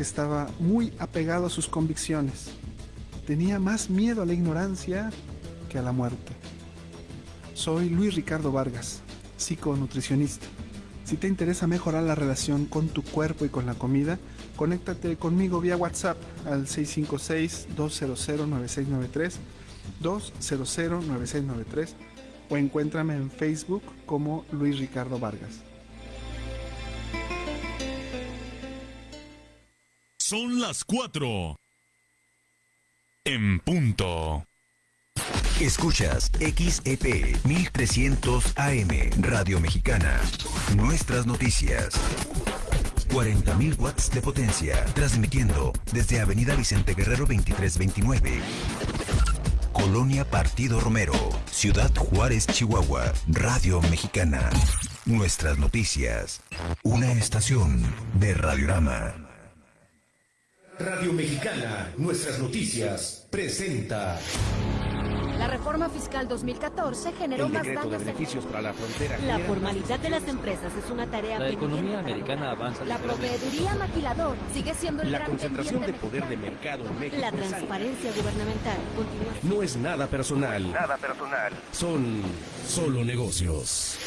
que estaba muy apegado a sus convicciones. Tenía más miedo a la ignorancia que a la muerte. Soy Luis Ricardo Vargas, psiconutricionista. Si te interesa mejorar la relación con tu cuerpo y con la comida, conéctate conmigo vía WhatsApp al 656-200-9693, 200-9693 o encuéntrame en Facebook como Luis Ricardo Vargas. Son las 4. En punto. Escuchas XEP 1300 AM Radio Mexicana. Nuestras noticias. 40.000 watts de potencia, transmitiendo desde Avenida Vicente Guerrero 2329. Colonia Partido Romero, Ciudad Juárez, Chihuahua, Radio Mexicana. Nuestras noticias. Una estación de Radiorama. Radio Mexicana, nuestras noticias, presenta. La reforma fiscal 2014 generó El más de daños. para la frontera. La genera formalidad de las empresas es una tarea La economía americana avanza La proveeduría maquilador sigue siendo el La gran concentración de poder de mercado en México. La transparencia gubernamental continúa No es nada personal. Nada personal. Son solo negocios.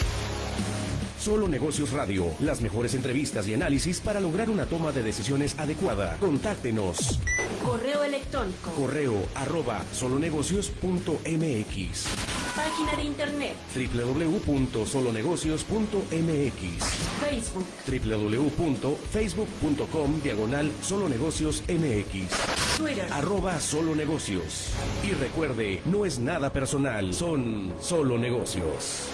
Solo Negocios Radio, las mejores entrevistas y análisis para lograr una toma de decisiones adecuada. Contáctenos. Correo electrónico. Correo arroba solonegocios.mx Página de internet. www.solonegocios.mx Facebook. www.facebook.com diagonal solonegocios mx Twitter. arroba solo negocios. Y recuerde, no es nada personal, son solo negocios.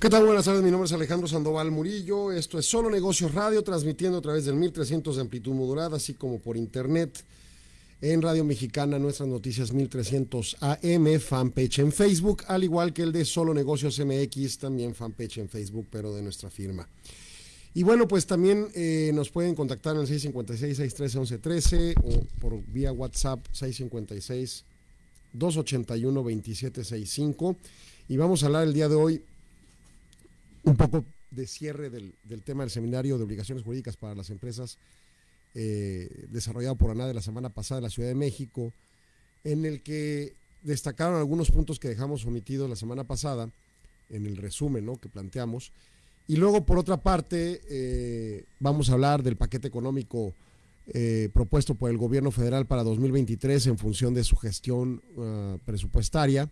¿Qué tal? Buenas tardes, mi nombre es Alejandro Sandoval Murillo. Esto es Solo Negocios Radio, transmitiendo a través del 1300 de amplitud modulada, así como por internet en Radio Mexicana, nuestras noticias 1300 AM, fanpage en Facebook, al igual que el de Solo Negocios MX, también fanpage en Facebook, pero de nuestra firma. Y bueno, pues también eh, nos pueden contactar en el 656-613-1113 o por vía WhatsApp 656-281-2765. Y vamos a hablar el día de hoy un poco de cierre del, tema del seminario de obligaciones jurídicas para las empresas eh, desarrollado por ANADE la semana pasada en la Ciudad de México, en el que destacaron algunos puntos que dejamos omitidos la semana pasada en el resumen que planteamos. Y luego, por otra parte, eh, vamos a hablar del paquete económico eh, propuesto por el gobierno federal para 2023 en función de su gestión ah, presupuestaria.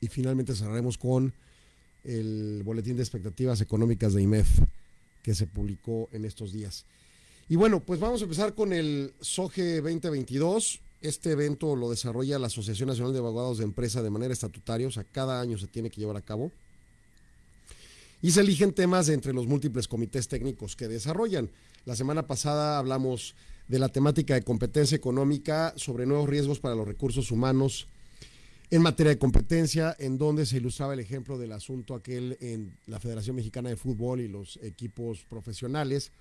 Y finalmente cerraremos con el boletín de expectativas económicas de IMEF que se publicó en estos días. Y bueno, pues vamos a empezar con el SOGE 2022. Este evento lo desarrolla la Asociación Nacional de Abogados de Empresa de manera estatutaria, o sea, cada año se tiene que llevar a cabo. Y se eligen temas entre los múltiples comités técnicos que desarrollan. La semana pasada hablamos de la temática de competencia económica sobre nuevos riesgos para los recursos humanos en materia de competencia, en donde se ilustraba el ejemplo del asunto aquel en la Federación Mexicana de Fútbol y los equipos profesionales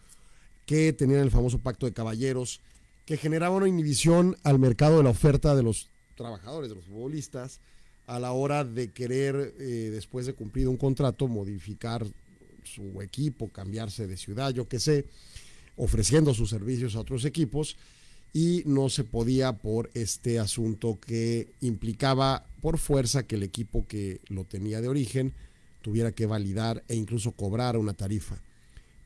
que tenían el famoso pacto de caballeros, que generaba una inhibición al mercado de la oferta de los trabajadores, de los futbolistas, a la hora de querer, eh, después de cumplido un contrato, modificar su equipo, cambiarse de ciudad, yo qué sé, ofreciendo sus servicios a otros equipos y no se podía por este asunto que implicaba por fuerza que el equipo que lo tenía de origen tuviera que validar e incluso cobrar una tarifa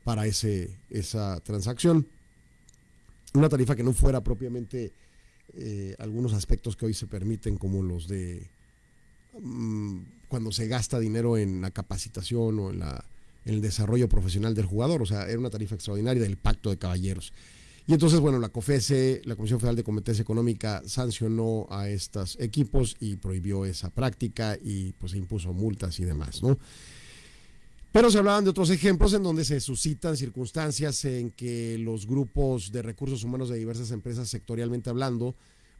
para ese, esa transacción. Una tarifa que no fuera propiamente eh, algunos aspectos que hoy se permiten, como los de mm, cuando se gasta dinero en la capacitación o en, la, en el desarrollo profesional del jugador. O sea, era una tarifa extraordinaria del pacto de caballeros. Y entonces, bueno, la COFESE, la Comisión Federal de Competencia Económica, sancionó a estos equipos y prohibió esa práctica y pues impuso multas y demás, ¿no? Pero se hablaban de otros ejemplos en donde se suscitan circunstancias en que los grupos de recursos humanos de diversas empresas, sectorialmente hablando,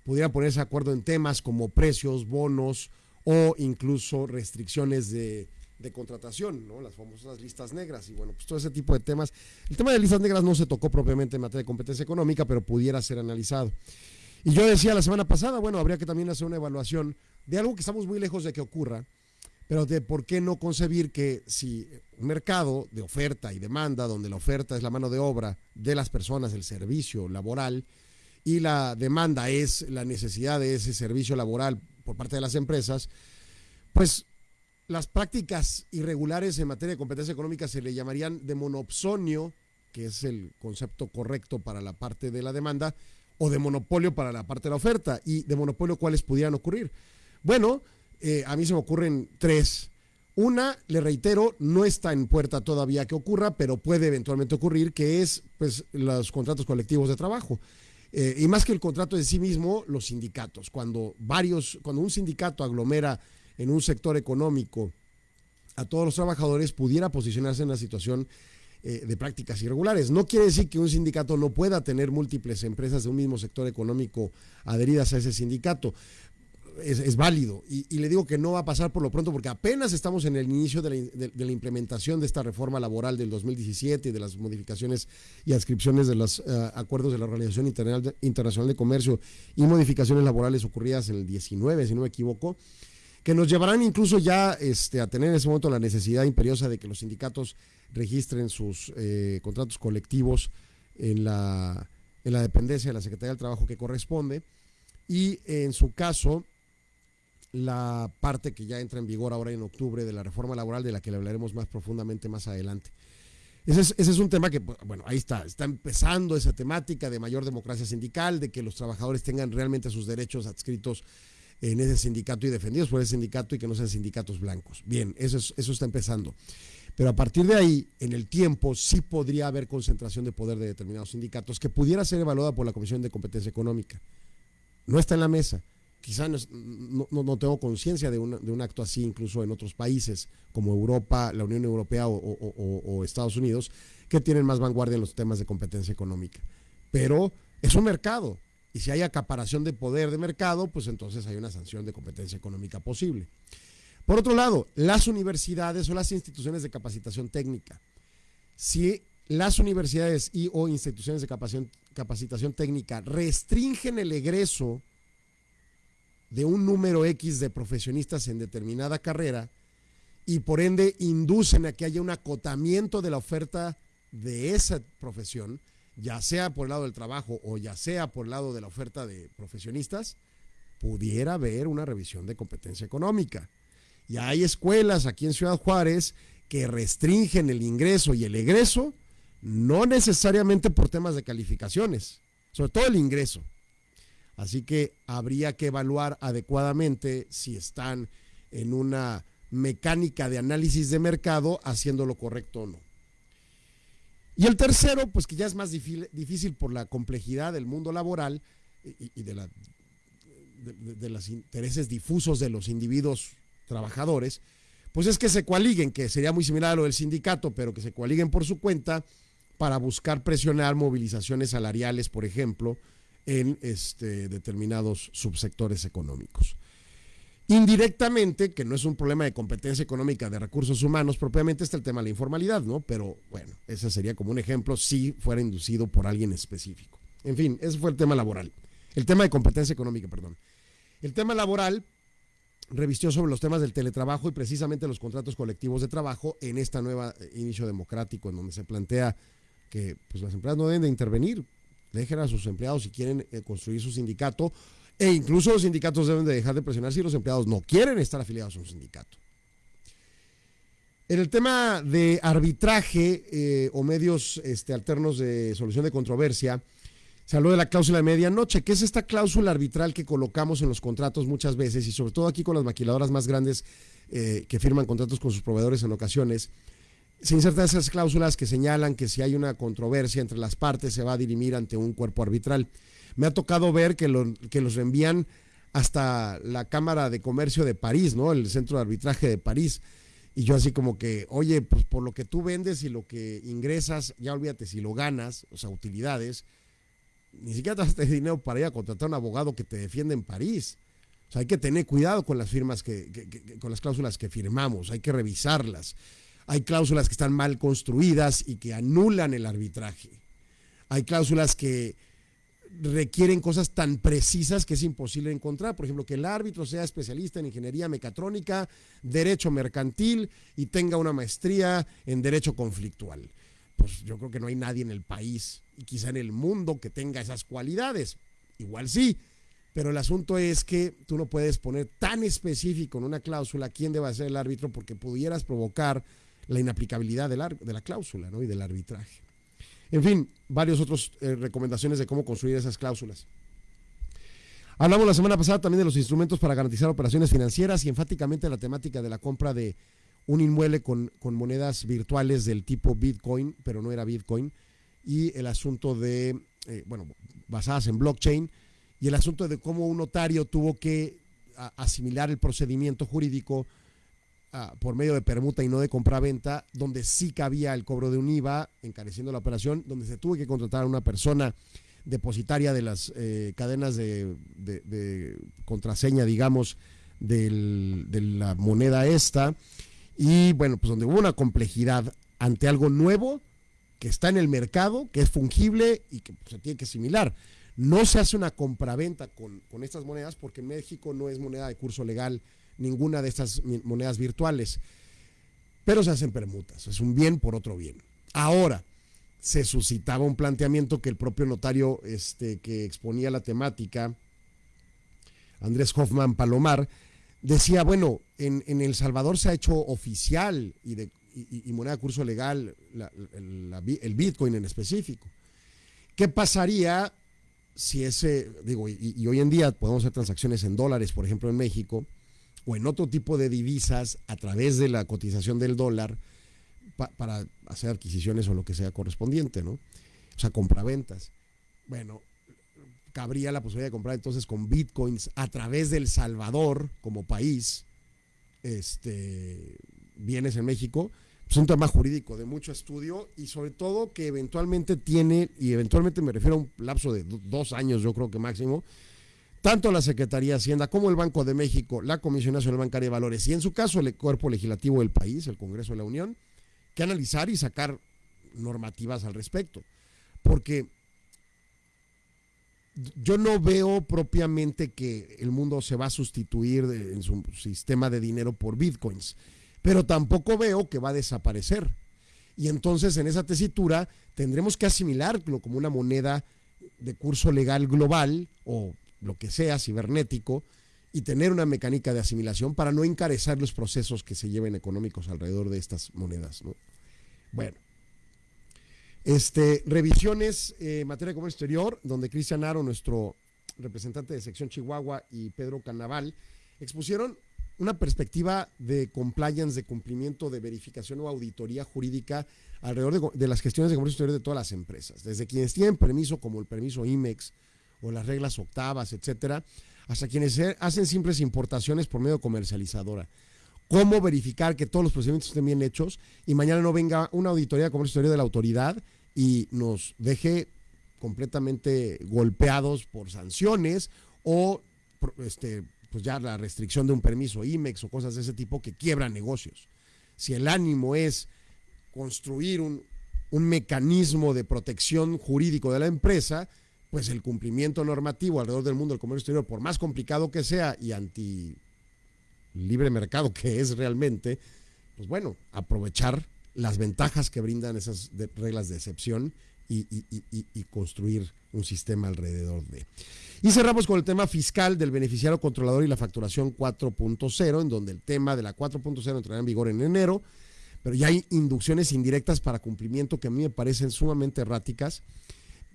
pudieran ponerse de acuerdo en temas como precios, bonos o incluso restricciones de, de contratación, ¿no? las famosas listas negras. Y bueno, pues todo ese tipo de temas. El tema de listas negras no se tocó propiamente en materia de competencia económica, pero pudiera ser analizado. Y yo decía la semana pasada, bueno, habría que también hacer una evaluación de algo que estamos muy lejos de que ocurra, pero de por qué no concebir que si un mercado de oferta y demanda, donde la oferta es la mano de obra de las personas, el servicio laboral, y la demanda es la necesidad de ese servicio laboral por parte de las empresas, pues las prácticas irregulares en materia de competencia económica se le llamarían de monopsonio, que es el concepto correcto para la parte de la demanda, o de monopolio para la parte de la oferta. ¿Y de monopolio cuáles pudieran ocurrir? Bueno, eh, a mí se me ocurren tres. Una, le reitero, no está en puerta todavía que ocurra, pero puede eventualmente ocurrir, que es pues los contratos colectivos de trabajo. Eh, y más que el contrato en sí mismo, los sindicatos. Cuando varios, cuando un sindicato aglomera en un sector económico a todos los trabajadores, pudiera posicionarse en una situación eh, de prácticas irregulares. No quiere decir que un sindicato no pueda tener múltiples empresas de un mismo sector económico adheridas a ese sindicato. Es, válido. Y, le digo que no va a pasar por lo pronto porque apenas estamos en el inicio de la, implementación de esta reforma laboral del 2017 y de las modificaciones y adscripciones de los eh, acuerdos de la Organización Internacional de Comercio y modificaciones laborales ocurridas en el 19, si no me equivoco que nos llevarán incluso ya este, a tener en ese momento la necesidad imperiosa de que los sindicatos registren sus eh, contratos colectivos en la, en la dependencia de la Secretaría del Trabajo que corresponde y en su caso la parte que ya entra en vigor ahora en octubre de la reforma laboral de la que le hablaremos más profundamente más adelante. Ese es, ese es, un tema que, pues, bueno, ahí está, está empezando esa temática de mayor democracia sindical, de que los trabajadores tengan realmente sus derechos adscritos en ese sindicato y defendidos por ese sindicato y que no sean sindicatos blancos. Bien, eso, eso está empezando. Pero a partir de ahí, en el tiempo, sí podría haber concentración de poder de determinados sindicatos que pudiera ser evaluada por la Comisión de Competencia Económica. No está en la mesa. Quizá no, no, tengo conciencia de, de, un acto así incluso en otros países como Europa, la Unión Europea o Estados Unidos, que tienen más vanguardia en los temas de competencia económica. Pero es un mercado y si hay acaparación de poder de mercado, pues entonces hay una sanción de competencia económica posible. Por otro lado, las universidades o las instituciones de capacitación técnica. Si las universidades y o instituciones de capacitación, capacitación técnica restringen el egreso de un número X de profesionistas en determinada carrera y por ende inducen a que haya un acotamiento de la oferta de esa profesión, ya sea por el lado del trabajo o ya sea por el lado de la oferta de profesionistas, pudiera haber una revisión de competencia económica. Y hay escuelas aquí en Ciudad Juárez que restringen el ingreso y el egreso, no necesariamente por temas de calificaciones, sobre todo el ingreso. Así que habría que evaluar adecuadamente si están en una mecánica de análisis de mercado haciendo lo correcto o no. Y el tercero, pues que ya es más difícil, por la complejidad del mundo laboral y, de, de, los intereses difusos de los individuos trabajadores, pues es que se coaliguen, que sería muy similar a lo del sindicato, pero que se coaliguen por su cuenta para buscar presionar movilizaciones salariales, por ejemplo, en este, determinados subsectores económicos. Indirectamente, que no es un problema de competencia económica de recursos humanos, propiamente está el tema de la informalidad, ¿no? Pero bueno, ese sería como un ejemplo si fuera inducido por alguien específico. En fin, ese fue el tema laboral. El tema de competencia económica, perdón. El tema laboral revistió sobre los temas del teletrabajo y precisamente los contratos colectivos de trabajo en esta nueva eh, inicio democrático en donde se plantea que pues, las empresas no deben de intervenir, dejen a sus empleados si quieren eh, construir su sindicato e incluso los sindicatos deben de dejar de presionar si los empleados no quieren estar afiliados a un sindicato. En el tema de arbitraje eh, o medios este, alternos de solución de controversia, se habló de la cláusula de medianoche, que es esta cláusula arbitral que colocamos en los contratos muchas veces y sobre todo aquí con las maquiladoras más grandes eh, que firman contratos con sus proveedores en ocasiones. Se insertan esas cláusulas que señalan que si hay una controversia entre las partes se va a dirimir ante un cuerpo arbitral. Me ha tocado ver que, que los envían hasta la Cámara de Comercio de París, ¿no? El centro de arbitraje de París. Y yo así como que, oye, pues por lo que tú vendes y lo que ingresas, ya olvídate, si lo ganas, o sea, utilidades, ni siquiera te das dinero para ir a contratar a un abogado que te defienda en París. O sea, hay que tener cuidado con las firmas que, con las cláusulas que firmamos, hay que revisarlas. Hay cláusulas que están mal construidas y que anulan el arbitraje. Hay cláusulas que requieren cosas tan precisas que es imposible encontrar. Por ejemplo, que el árbitro sea especialista en ingeniería mecatrónica, derecho mercantil y tenga una maestría en derecho conflictual. Pues yo creo que no hay nadie en el país y quizá en el mundo que tenga esas cualidades. Igual sí, pero el asunto es que tú no puedes poner tan específico en una cláusula quién debe ser el árbitro porque pudieras provocar la inaplicabilidad de la, de la cláusula ¿no? y del arbitraje. En fin, varias otras eh, recomendaciones de cómo construir esas cláusulas. Hablamos la semana pasada también de los instrumentos para garantizar operaciones financieras y enfáticamente la temática de la compra de un inmueble con, con monedas virtuales del tipo Bitcoin, pero no era Bitcoin, y el asunto de, eh, bueno, basadas en blockchain, y el asunto de cómo un notario tuvo que asimilar el procedimiento jurídico por medio de permuta y no de compraventa, donde sí cabía el cobro de un IVA, encareciendo la operación, donde se tuvo que contratar a una persona depositaria de las eh, cadenas de, contraseña, digamos, de la moneda esta, y bueno, pues donde hubo una complejidad ante algo nuevo que está en el mercado, que es fungible y que se tiene que asimilar. No se hace una compraventa con estas monedas porque México no es moneda de curso legal ninguna de estas monedas virtuales, pero se hacen permutas, es un bien por otro bien. Ahora, se suscitaba un planteamiento que el propio notario este, que exponía la temática, Andrés Hoffman Palomar, decía, bueno, en, El Salvador se ha hecho oficial y, de, moneda de curso legal el Bitcoin en específico. ¿Qué pasaría si ese, digo, y, y, hoy en día podemos hacer transacciones en dólares, por ejemplo, en México, o en otro tipo de divisas a través de la cotización del dólar para hacer adquisiciones o lo que sea correspondiente, ¿no? O sea, compraventas. Bueno, cabría la posibilidad de comprar entonces con bitcoins a través del Salvador como país, este, bienes en México. Es un tema jurídico de mucho estudio y sobre todo que eventualmente tiene, y eventualmente me refiero a un lapso de dos años, yo creo que máximo, tanto la Secretaría de Hacienda como el Banco de México, la Comisión Nacional Bancaria de Valores y en su caso el cuerpo legislativo del país, el Congreso de la Unión, que analizar y sacar normativas al respecto. Porque yo no veo propiamente que el mundo se va a sustituir en su sistema de dinero por bitcoins, pero tampoco veo que va a desaparecer. Y entonces en esa tesitura tendremos que asimilarlo como una moneda de curso legal global o lo que sea, cibernético, y tener una mecánica de asimilación para no encarecer los procesos que se lleven económicos alrededor de estas monedas. Bueno, este, revisiones eh, en materia de comercio exterior, donde Cristian Aro, nuestro representante de sección Chihuahua, y Pedro Canaval expusieron una perspectiva de compliance, de cumplimiento, de verificación o auditoría jurídica alrededor de, de las gestiones de comercio exterior de todas las empresas, desde quienes tienen permiso, como el permiso IMEX, o las reglas octavas, etcétera, hasta quienes hacen simples importaciones por medio comercializadora. ¿Cómo verificar que todos los procedimientos estén bien hechos y mañana no venga una auditoría de comercio de la autoridad y nos deje completamente golpeados por sanciones o este, pues ya la restricción de un permiso IMEX o cosas de ese tipo que quiebran negocios? Si el ánimo es construir un, un mecanismo de protección jurídico de la empresa, pues el cumplimiento normativo alrededor del mundo del comercio exterior, por más complicado que sea y anti libre mercado que es realmente, pues bueno, aprovechar las ventajas que brindan esas reglas de excepción y, construir un sistema alrededor de. Y cerramos con el tema fiscal del beneficiario controlador y la facturación 4.0, en donde el tema de la 4.0 entrará en vigor en enero, pero ya hay inducciones indirectas para cumplimiento que a mí me parecen sumamente erráticas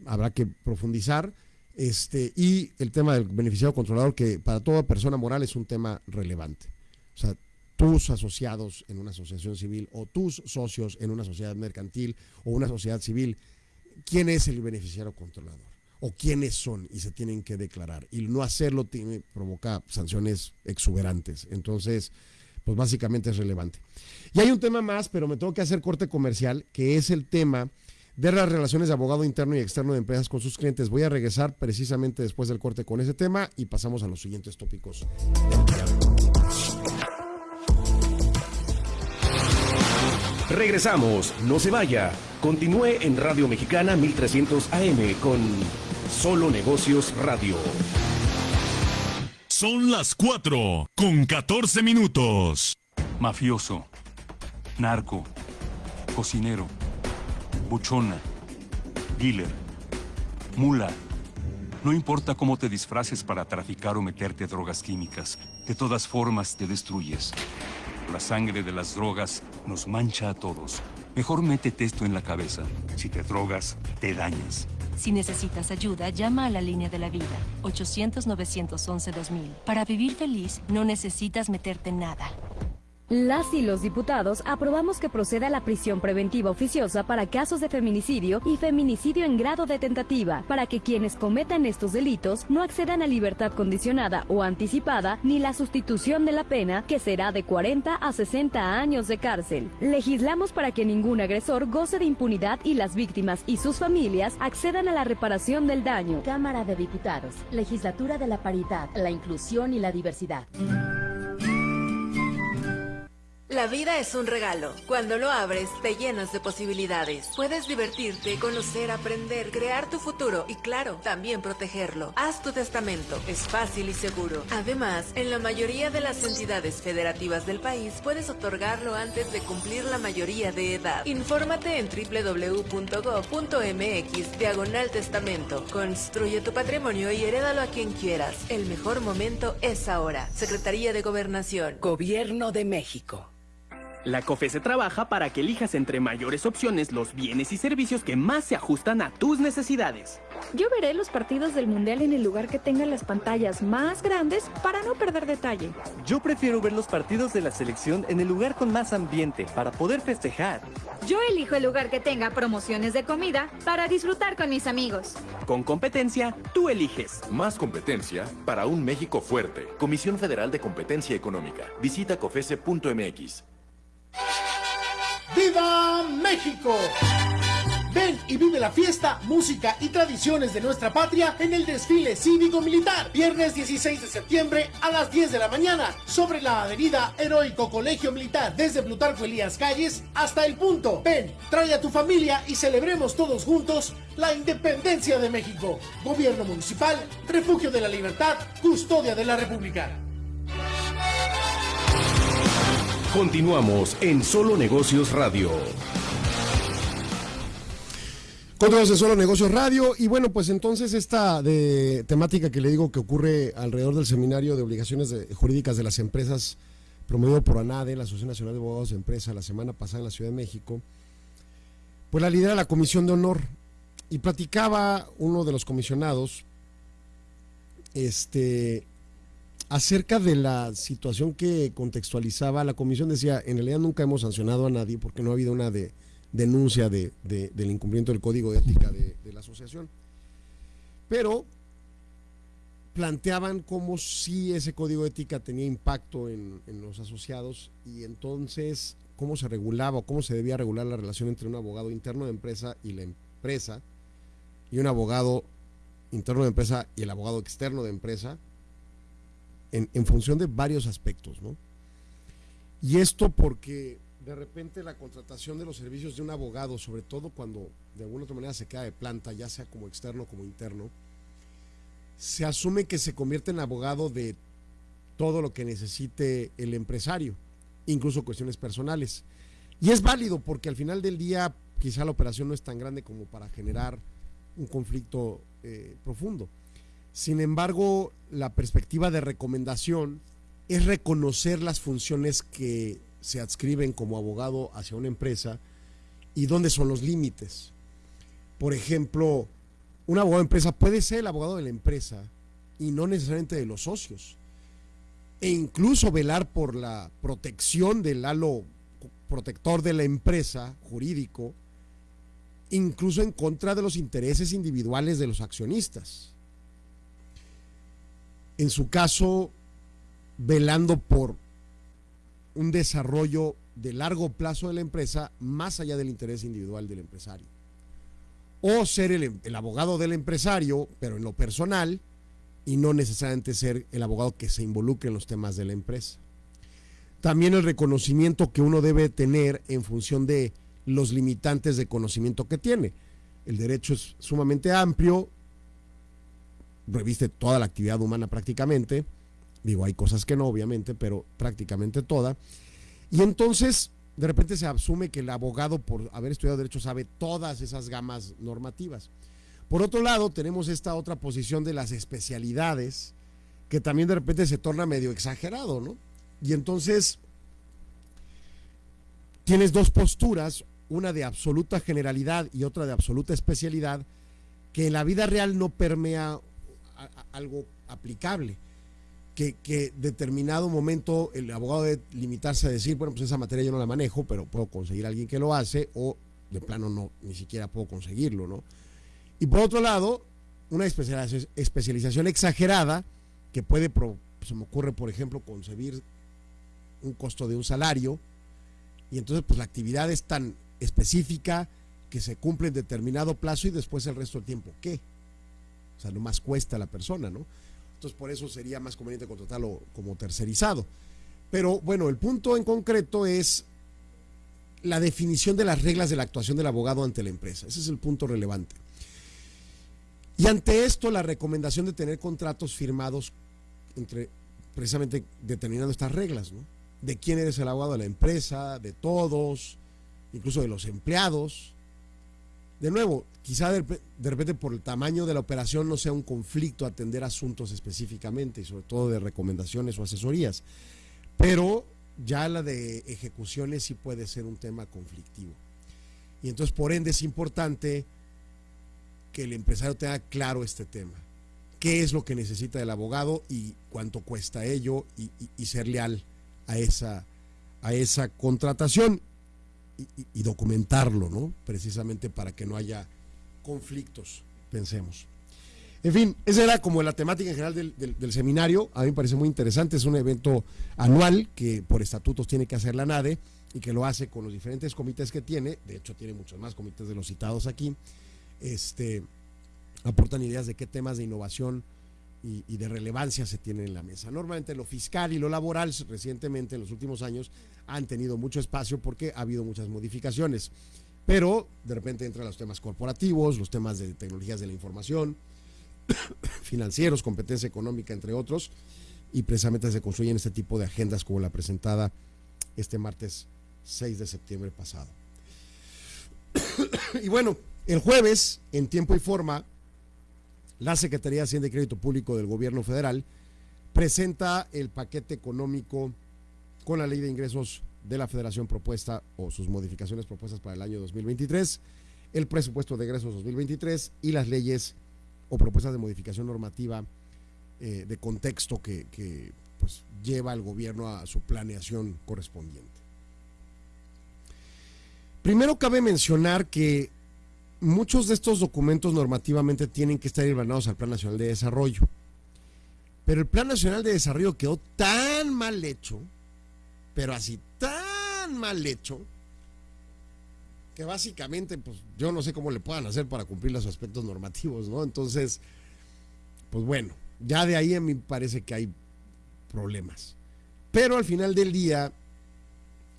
habrá que profundizar. Este, y el tema del beneficiario controlador, que para toda persona moral es un tema relevante. O sea, tus asociados en una asociación civil o tus socios en una sociedad mercantil o una sociedad civil, ¿quién es el beneficiario controlador? ¿O quiénes son? Y se tienen que declarar. Y no hacerlo tiene, provoca sanciones exuberantes. Entonces, pues básicamente es relevante. Y hay un tema más, pero me tengo que hacer corte comercial, que es el tema de las relaciones de abogado interno y externo de empresas con sus clientes. Voy a regresar precisamente después del corte con ese tema y pasamos a los siguientes tópicos. Regresamos, no se vaya. Continúe en Radio Mexicana 1300 AM con Solo Negocios Radio. Son las 4 con 14 minutos. Mafioso, narco, cocinero, buchona, dealer, mula. No importa cómo te disfraces para traficar o meterte drogas químicas, de todas formas te destruyes. La sangre de las drogas nos mancha a todos. Mejor métete esto en la cabeza. Si te drogas, te dañas. Si necesitas ayuda, llama a la línea de la vida, 800-911-2000. Para vivir feliz, no necesitas meterte en nada. Las y los diputados aprobamos que proceda la prisión preventiva oficiosa para casos de feminicidio y feminicidio en grado de tentativa, para que quienes cometan estos delitos no accedan a libertad condicionada o anticipada ni la sustitución de la pena, que será de 40 a 60 años de cárcel. Legislamos para que ningún agresor goce de impunidad y las víctimas y sus familias accedan a la reparación del daño. Cámara de Diputados, Legislatura de la Paridad, la Inclusión y la Diversidad. La vida es un regalo. Cuando lo abres, te llenas de posibilidades. Puedes divertirte, conocer, aprender, crear tu futuro y, claro, también protegerlo. Haz tu testamento. Es fácil y seguro. Además, en la mayoría de las entidades federativas del país, puedes otorgarlo antes de cumplir la mayoría de edad. Infórmate en www.gov.mx diagonal testamento. Construye tu patrimonio y herédalo a quien quieras. El mejor momento es ahora. Secretaría de Gobernación. Gobierno de México. La COFESE trabaja para que elijas entre mayores opciones los bienes y servicios que más se ajustan a tus necesidades. Yo veré los partidos del Mundial en el lugar que tenga las pantallas más grandes para no perder detalle. Yo prefiero ver los partidos de la selección en el lugar con más ambiente para poder festejar. Yo elijo el lugar que tenga promociones de comida para disfrutar con mis amigos. Con competencia, tú eliges. Más competencia para un México fuerte. Comisión Federal de Competencia Económica. Visita cofese.mx. ¡Viva México! Ven y vive la fiesta, música y tradiciones de nuestra patria en el desfile cívico-militar. Viernes 16 de septiembre a las 10 de la mañana sobre la avenida Heroico Colegio Militar desde Plutarco Elías Calles hasta el punto. Ven, trae a tu familia y celebremos todos juntos la independencia de México. Gobierno Municipal, Refugio de la Libertad, Custodia de la República. Continuamos en Solo Negocios Radio. Continuamos en Solo Negocios Radio y bueno, pues entonces esta de temática que le digo que ocurre alrededor del seminario de obligaciones jurídicas de las empresas promovido por ANADE, la Asociación Nacional de Abogados de Empresa, la semana pasada en la Ciudad de México, pues la lidera la Comisión de Honor y platicaba uno de los comisionados, este, acerca de la situación que contextualizaba, la comisión decía, en realidad nunca hemos sancionado a nadie porque no ha habido una de, denuncia de, del incumplimiento del código de ética de, la asociación. Pero planteaban como si ese código de ética tenía impacto en los asociados y entonces cómo se regulaba o cómo se debía regular la relación entre un abogado interno de empresa y la empresa y un abogado interno de empresa y el abogado externo de empresa en, función de varios aspectos, ¿no? Y esto porque de repente la contratación de los servicios de un abogado, sobre todo cuando de alguna otra manera se queda de planta, ya sea como externo como interno, se asume que se convierte en abogado de todo lo que necesite el empresario, incluso cuestiones personales. Y es válido porque al final del día quizá la operación no es tan grande como para generar un conflicto eh, profundo. Sin embargo, la perspectiva de recomendación es reconocer las funciones que se adscriben como abogado hacia una empresa y dónde son los límites. Por ejemplo, un abogado de empresa puede ser el abogado de la empresa y no necesariamente de los socios. E incluso velar por la protección del halo protector de la empresa jurídico, incluso en contra de los intereses individuales de los accionistas en su caso, velando por un desarrollo de largo plazo de la empresa más allá del interés individual del empresario. O ser el, abogado del empresario, pero en lo personal, y no necesariamente ser el abogado que se involucre en los temas de la empresa. También el reconocimiento que uno debe tener en función de los limitantes de conocimiento que tiene. El derecho es sumamente amplio, reviste toda la actividad humana prácticamente. Digo, hay cosas que no, obviamente, pero prácticamente toda. Y entonces, de repente se asume que el abogado, por haber estudiado derecho, sabe todas esas gamas normativas. Por otro lado, tenemos esta otra posición de las especialidades, que también de repente se torna medio exagerado, ¿no? Y entonces tienes dos posturas, una de absoluta generalidad y otra de absoluta especialidad, que en la vida real no permea algo aplicable. Que, que determinado momento el abogado debe limitarse a decir, bueno, pues esa materia yo no la manejo, pero puedo conseguir a alguien que lo hace, o de plano no, ni siquiera puedo conseguirlo, ¿no? Y por otro lado, una especialización exagerada que puede, se me ocurre, por ejemplo, concebir un costo de un salario, y entonces pues la actividad es tan específica que se cumple en determinado plazo y después el resto del tiempo, ¿qué? O sea, no más cuesta a la persona, ¿no? Entonces por eso sería más conveniente contratarlo como tercerizado. Pero bueno, el punto en concreto es la definición de las reglas de la actuación del abogado ante la empresa. Ese es el punto relevante. Y ante esto, la recomendación de tener contratos firmados entre precisamente determinando estas reglas, ¿no? De quién eres el abogado de la empresa, de todos, incluso de los empleados. De nuevo, quizá de, repente por el tamaño de la operación no sea un conflicto atender asuntos específicamente y sobre todo de recomendaciones o asesorías, pero ya la de ejecuciones sí puede ser un tema conflictivo. Y entonces por ende es importante que el empresario tenga claro este tema. ¿Qué es lo que necesita el abogado y cuánto cuesta ello y, ser leal a esa, a esa contratación y, documentarlo, ¿no? Precisamente para que no haya conflictos, pensemos. En fin, esa era como la temática en general del, del, seminario. A mí me parece muy interesante. Es un evento anual que por estatutos tiene que hacer la NADE y que lo hace con los diferentes comités que tiene. De hecho, tiene muchos más comités de los citados aquí este, aportan ideas de qué temas de innovación y, de relevancia se tienen en la mesa. Normalmente lo fiscal y lo laboral recientemente, en los últimos años, han tenido mucho espacio porque ha habido muchas modificaciones. Pero de repente entran los temas corporativos, los temas de tecnologías de la información, financieros, competencia económica, entre otros, y precisamente se construyen este tipo de agendas como la presentada este martes 6 de septiembre pasado. y bueno, el jueves, en tiempo y forma, la Secretaría de Hacienda y Crédito Público del Gobierno Federal presenta el paquete económico con la ley de ingresos de la Federación propuesta o sus modificaciones propuestas para el año 2023, el presupuesto de egresos 2023 y las leyes o propuestas de modificación normativa eh, de contexto que, pues, lleva al gobierno a su planeación correspondiente. Primero cabe mencionar que muchos de estos documentos normativamente tienen que estar hermanados al Plan Nacional de Desarrollo. Pero el Plan Nacional de Desarrollo quedó tan mal hecho, pero así tan mal hecho, que básicamente, pues yo no sé cómo le puedan hacer para cumplir los aspectos normativos, ¿no? Entonces, pues bueno, ya de ahí a mí parece que hay problemas. Pero al final del día,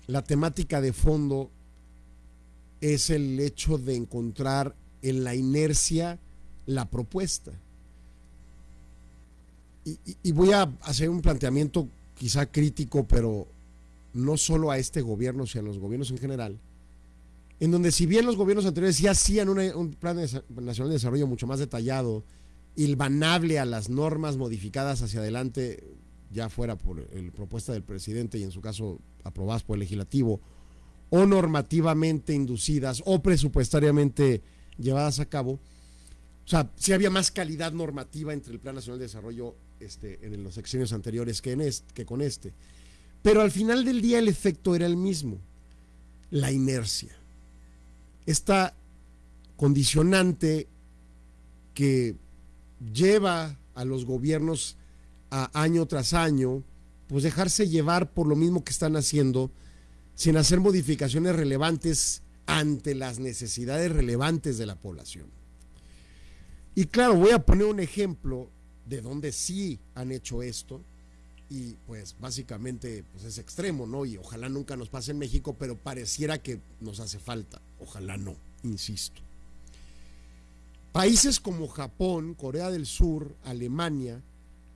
la temática de fondo es el hecho de encontrar en la inercia la propuesta. Y, voy a hacer un planteamiento quizá crítico, pero no solo a este gobierno, sino a los gobiernos en general, en donde si bien los gobiernos anteriores ya hacían un plan nacional de desarrollo mucho más detallado, ilvanable a las normas modificadas hacia adelante, ya fuera por la propuesta del presidente y en su caso aprobadas por el legislativo, o normativamente inducidas o presupuestariamente llevadas a cabo. O sea, si había más calidad normativa entre el Plan Nacional de Desarrollo este, en los sexenios anteriores que, en que con este. Pero al final del día el efecto era el mismo, la inercia. Esta condicionante que lleva a los gobiernos a año tras año, pues dejarse llevar por lo mismo que están haciendo, sin hacer modificaciones relevantes ante las necesidades relevantes de la población. Y claro, voy a poner un ejemplo de donde sí han hecho esto y pues básicamente pues es extremo, ¿no? Y ojalá nunca nos pase en México, pero pareciera que nos hace falta. Ojalá no, insisto. países como Japón, Corea del Sur, Alemania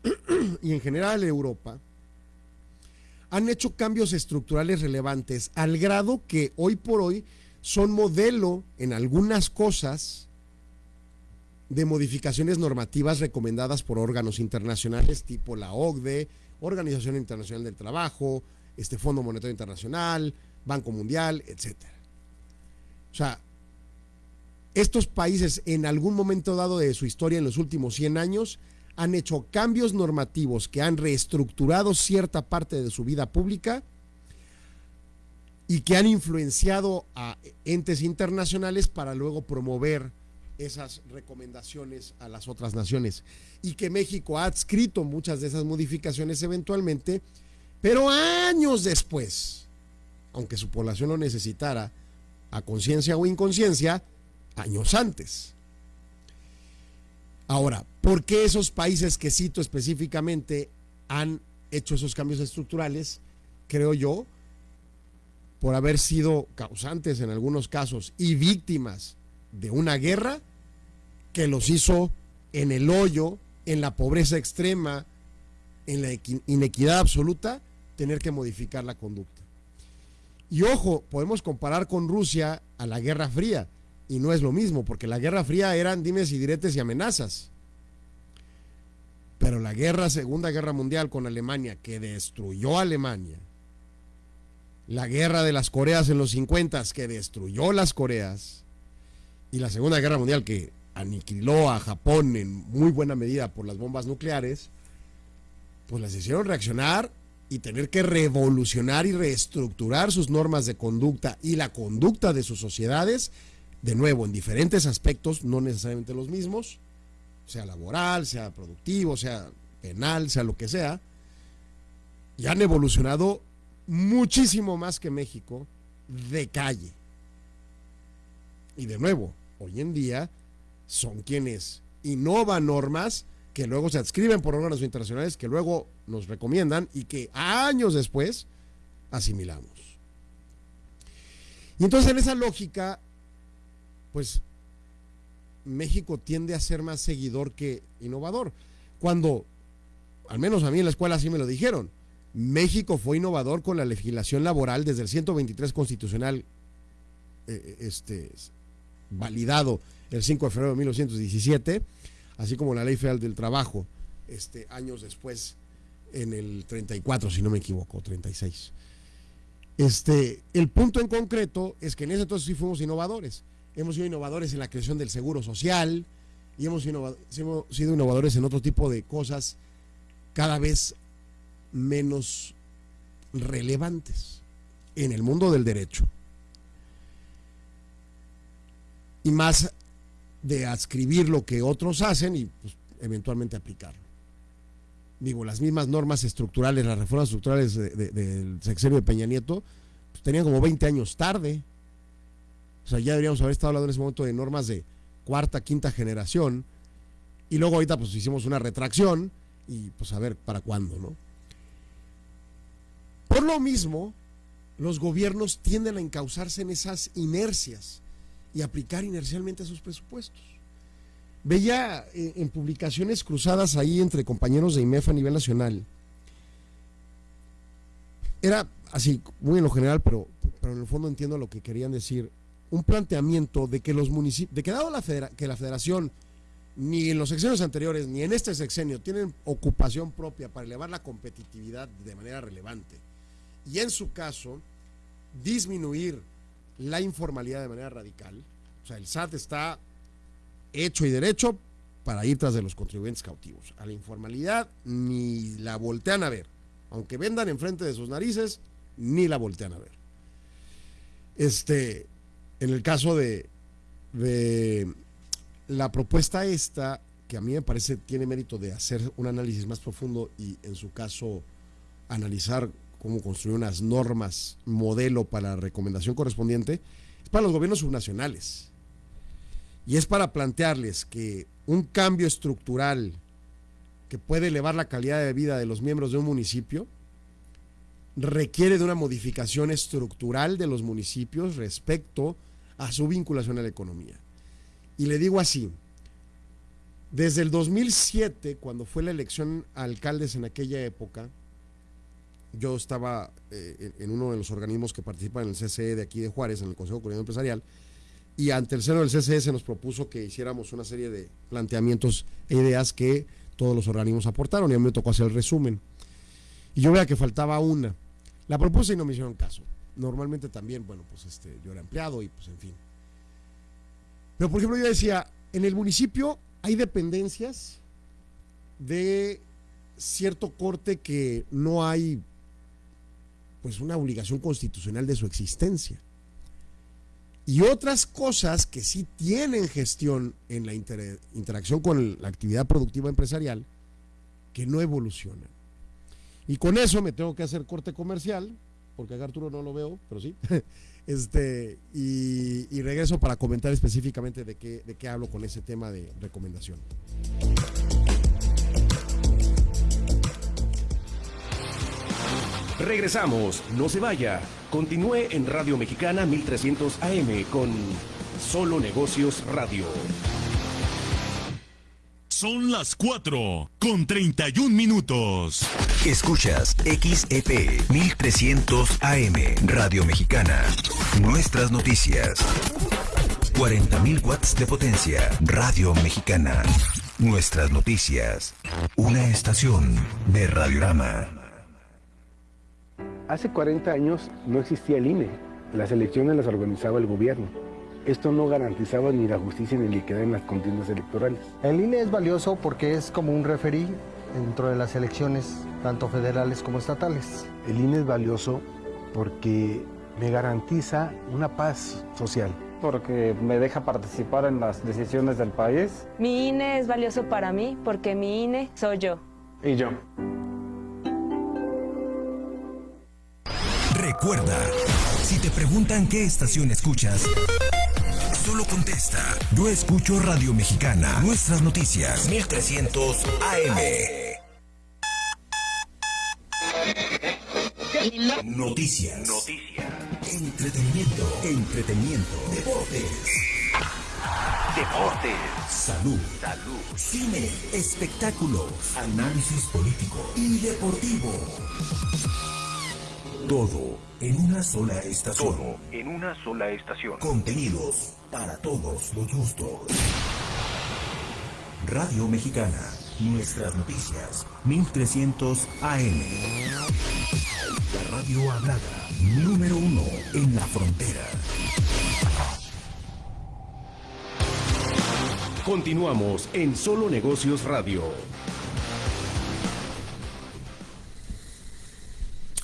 y en general Europa han hecho cambios estructurales relevantes al grado que hoy por hoy son modelo en algunas cosas de modificaciones normativas recomendadas por órganos internacionales tipo la OCDE, Organización Internacional del Trabajo, este Fondo Monetario Internacional, Banco Mundial, etc. O sea, estos países en algún momento dado de su historia en los últimos 100 años han hecho cambios normativos que han reestructurado cierta parte de su vida pública y que han influenciado a entes internacionales para luego promover esas recomendaciones a las otras naciones y que México ha adscrito muchas de esas modificaciones eventualmente, pero años después, aunque su población lo necesitara a conciencia o inconsciencia, años antes. Ahora, ¿por qué esos países que cito específicamente han hecho esos cambios estructurales? Creo yo, por haber sido causantes en algunos casos y víctimas de una guerra que los hizo en el hoyo, en la pobreza extrema, en la inequidad absoluta, tener que modificar la conducta. Y ojo, podemos comparar con Rusia a la Guerra Fría y no es lo mismo, porque la Guerra Fría eran dimes y diretes y amenazas. Pero la guerra, Segunda Guerra Mundial con Alemania, que destruyó Alemania, la guerra de las Coreas en los 50, que destruyó las Coreas, y la Segunda Guerra Mundial, que aniquiló a Japón en muy buena medida por las bombas nucleares, pues las hicieron reaccionar y tener que revolucionar y reestructurar sus normas de conducta y la conducta de sus sociedades de nuevo, en diferentes aspectos, no necesariamente los mismos, sea laboral, sea productivo, sea penal, sea lo que sea, y han evolucionado muchísimo más que México de calle. Y de nuevo, hoy en día son quienes innovan normas que luego se adscriben por órganos internacionales, que luego nos recomiendan y que años después asimilamos. Y entonces en esa lógica pues México tiende a ser más seguidor que innovador. Cuando, al menos a mí en la escuela sí me lo dijeron, México fue innovador con la legislación laboral desde el 123 constitucional eh, eh, este, validado el 5 de febrero de 1917, así como la ley federal del trabajo, este, años después, en el 34, si no me equivoco, 36. Este, el punto en concreto es que en ese entonces sí fuimos innovadores hemos sido innovadores en la creación del seguro social y hemos, sido innovadores en otro tipo de cosas cada vez menos relevantes en el mundo del derecho. Y más de adscribir lo que otros hacen y pues, eventualmente aplicarlo. Digo, las mismas normas estructurales, las reformas estructurales del sexenio de Peña Nieto, pues, tenían como 20 años tarde. O sea, ya deberíamos haber estado hablando en ese momento de normas de cuarta, quinta generación. Y luego ahorita pues hicimos una retracción y pues a ver para cuándo, ¿no? Por lo mismo, los gobiernos tienden a encauzarse en esas inercias y aplicar inercialmente sus presupuestos. Veía eh, en publicaciones cruzadas ahí entre compañeros de IMEF a nivel nacional. Era así, muy en lo general, pero, pero en el fondo entiendo lo que querían decir un planteamiento de que los municipios, de que dado la que la federación ni en los sexenios anteriores ni en este sexenio tienen ocupación propia para elevar la competitividad de manera relevante y en su caso disminuir la informalidad de manera radical, o sea, el SAT está hecho y derecho para ir tras de los contribuyentes cautivos. A la informalidad ni la voltean a ver, aunque vendan enfrente de sus narices, ni la voltean a ver. Este, en el caso de, la propuesta esta, que a mí me parece tiene mérito de hacer un análisis más profundo y en su caso analizar cómo construir unas normas modelo para la recomendación correspondiente, es para los gobiernos subnacionales. Y es para plantearles que un cambio estructural que puede elevar la calidad de vida de los miembros de un municipio requiere de una modificación estructural de los municipios respecto su vinculación a la economía. Y le digo así, Desde el 2007, cuando fue la elección a alcaldes en aquella época, yo estaba eh, en uno de los organismos que participan en el CCE de aquí de Juárez, en el Consejo Coordinador Empresarial, y ante el seno del CCE se nos propuso que hiciéramos una serie de planteamientos e ideas que todos los organismos aportaron, y a mí me tocó hacer el resumen. Y yo veía que faltaba una. La propuse y no me hicieron caso. Normalmente también, bueno, pues este, yo era empleado y pues en fin. Pero por ejemplo yo decía, en el municipio hay dependencias de cierto corte que no hay pues una obligación constitucional de su existencia. Y otras cosas que sí tienen gestión en la interacción con la actividad productiva empresarial que no evolucionan. Y con eso me tengo que hacer corte comercial, porque a Arturo no lo veo, pero sí. Este, y, regreso para comentar específicamente de qué, de qué hablo con ese tema de recomendación. Regresamos, no se vaya. Continúe en Radio Mexicana 1300 AM con Solo Negocios Radio. Son las 4 con 31 minutos. Escuchas XEP 1300 AM Radio Mexicana. Nuestras noticias. 40.000 watts de potencia. Radio Mexicana. Nuestras noticias. Una estación de Radiorama. Hace 40 años no existía el INE. Las elecciones las organizaba el gobierno. Esto no garantizaba ni la justicia ni la equidad en las contiendas electorales. El INE es valioso porque es como un referí dentro de las elecciones, tanto federales como estatales. El INE es valioso porque me garantiza una paz social. Porque me deja participar en las decisiones del país. Mi INE es valioso para mí porque mi INE soy yo. Y yo. Recuerda, si te preguntan qué estación escuchas, solo contesta. Yo escucho Radio Mexicana. Nuestras noticias. 1300 AM. Noticias. Noticias. Entretenimiento. Entretenimiento. Deportes. Deportes. Salud. Salud. Cine. Espectáculos. Análisis político y deportivo. Todo en una sola estación. Todo en una sola estación. Contenidos para todos los gustos. Radio Mexicana. Nuestras noticias. 1300 AM. La radio hablada. Número uno en la frontera. Continuamos en Solo Negocios Radio.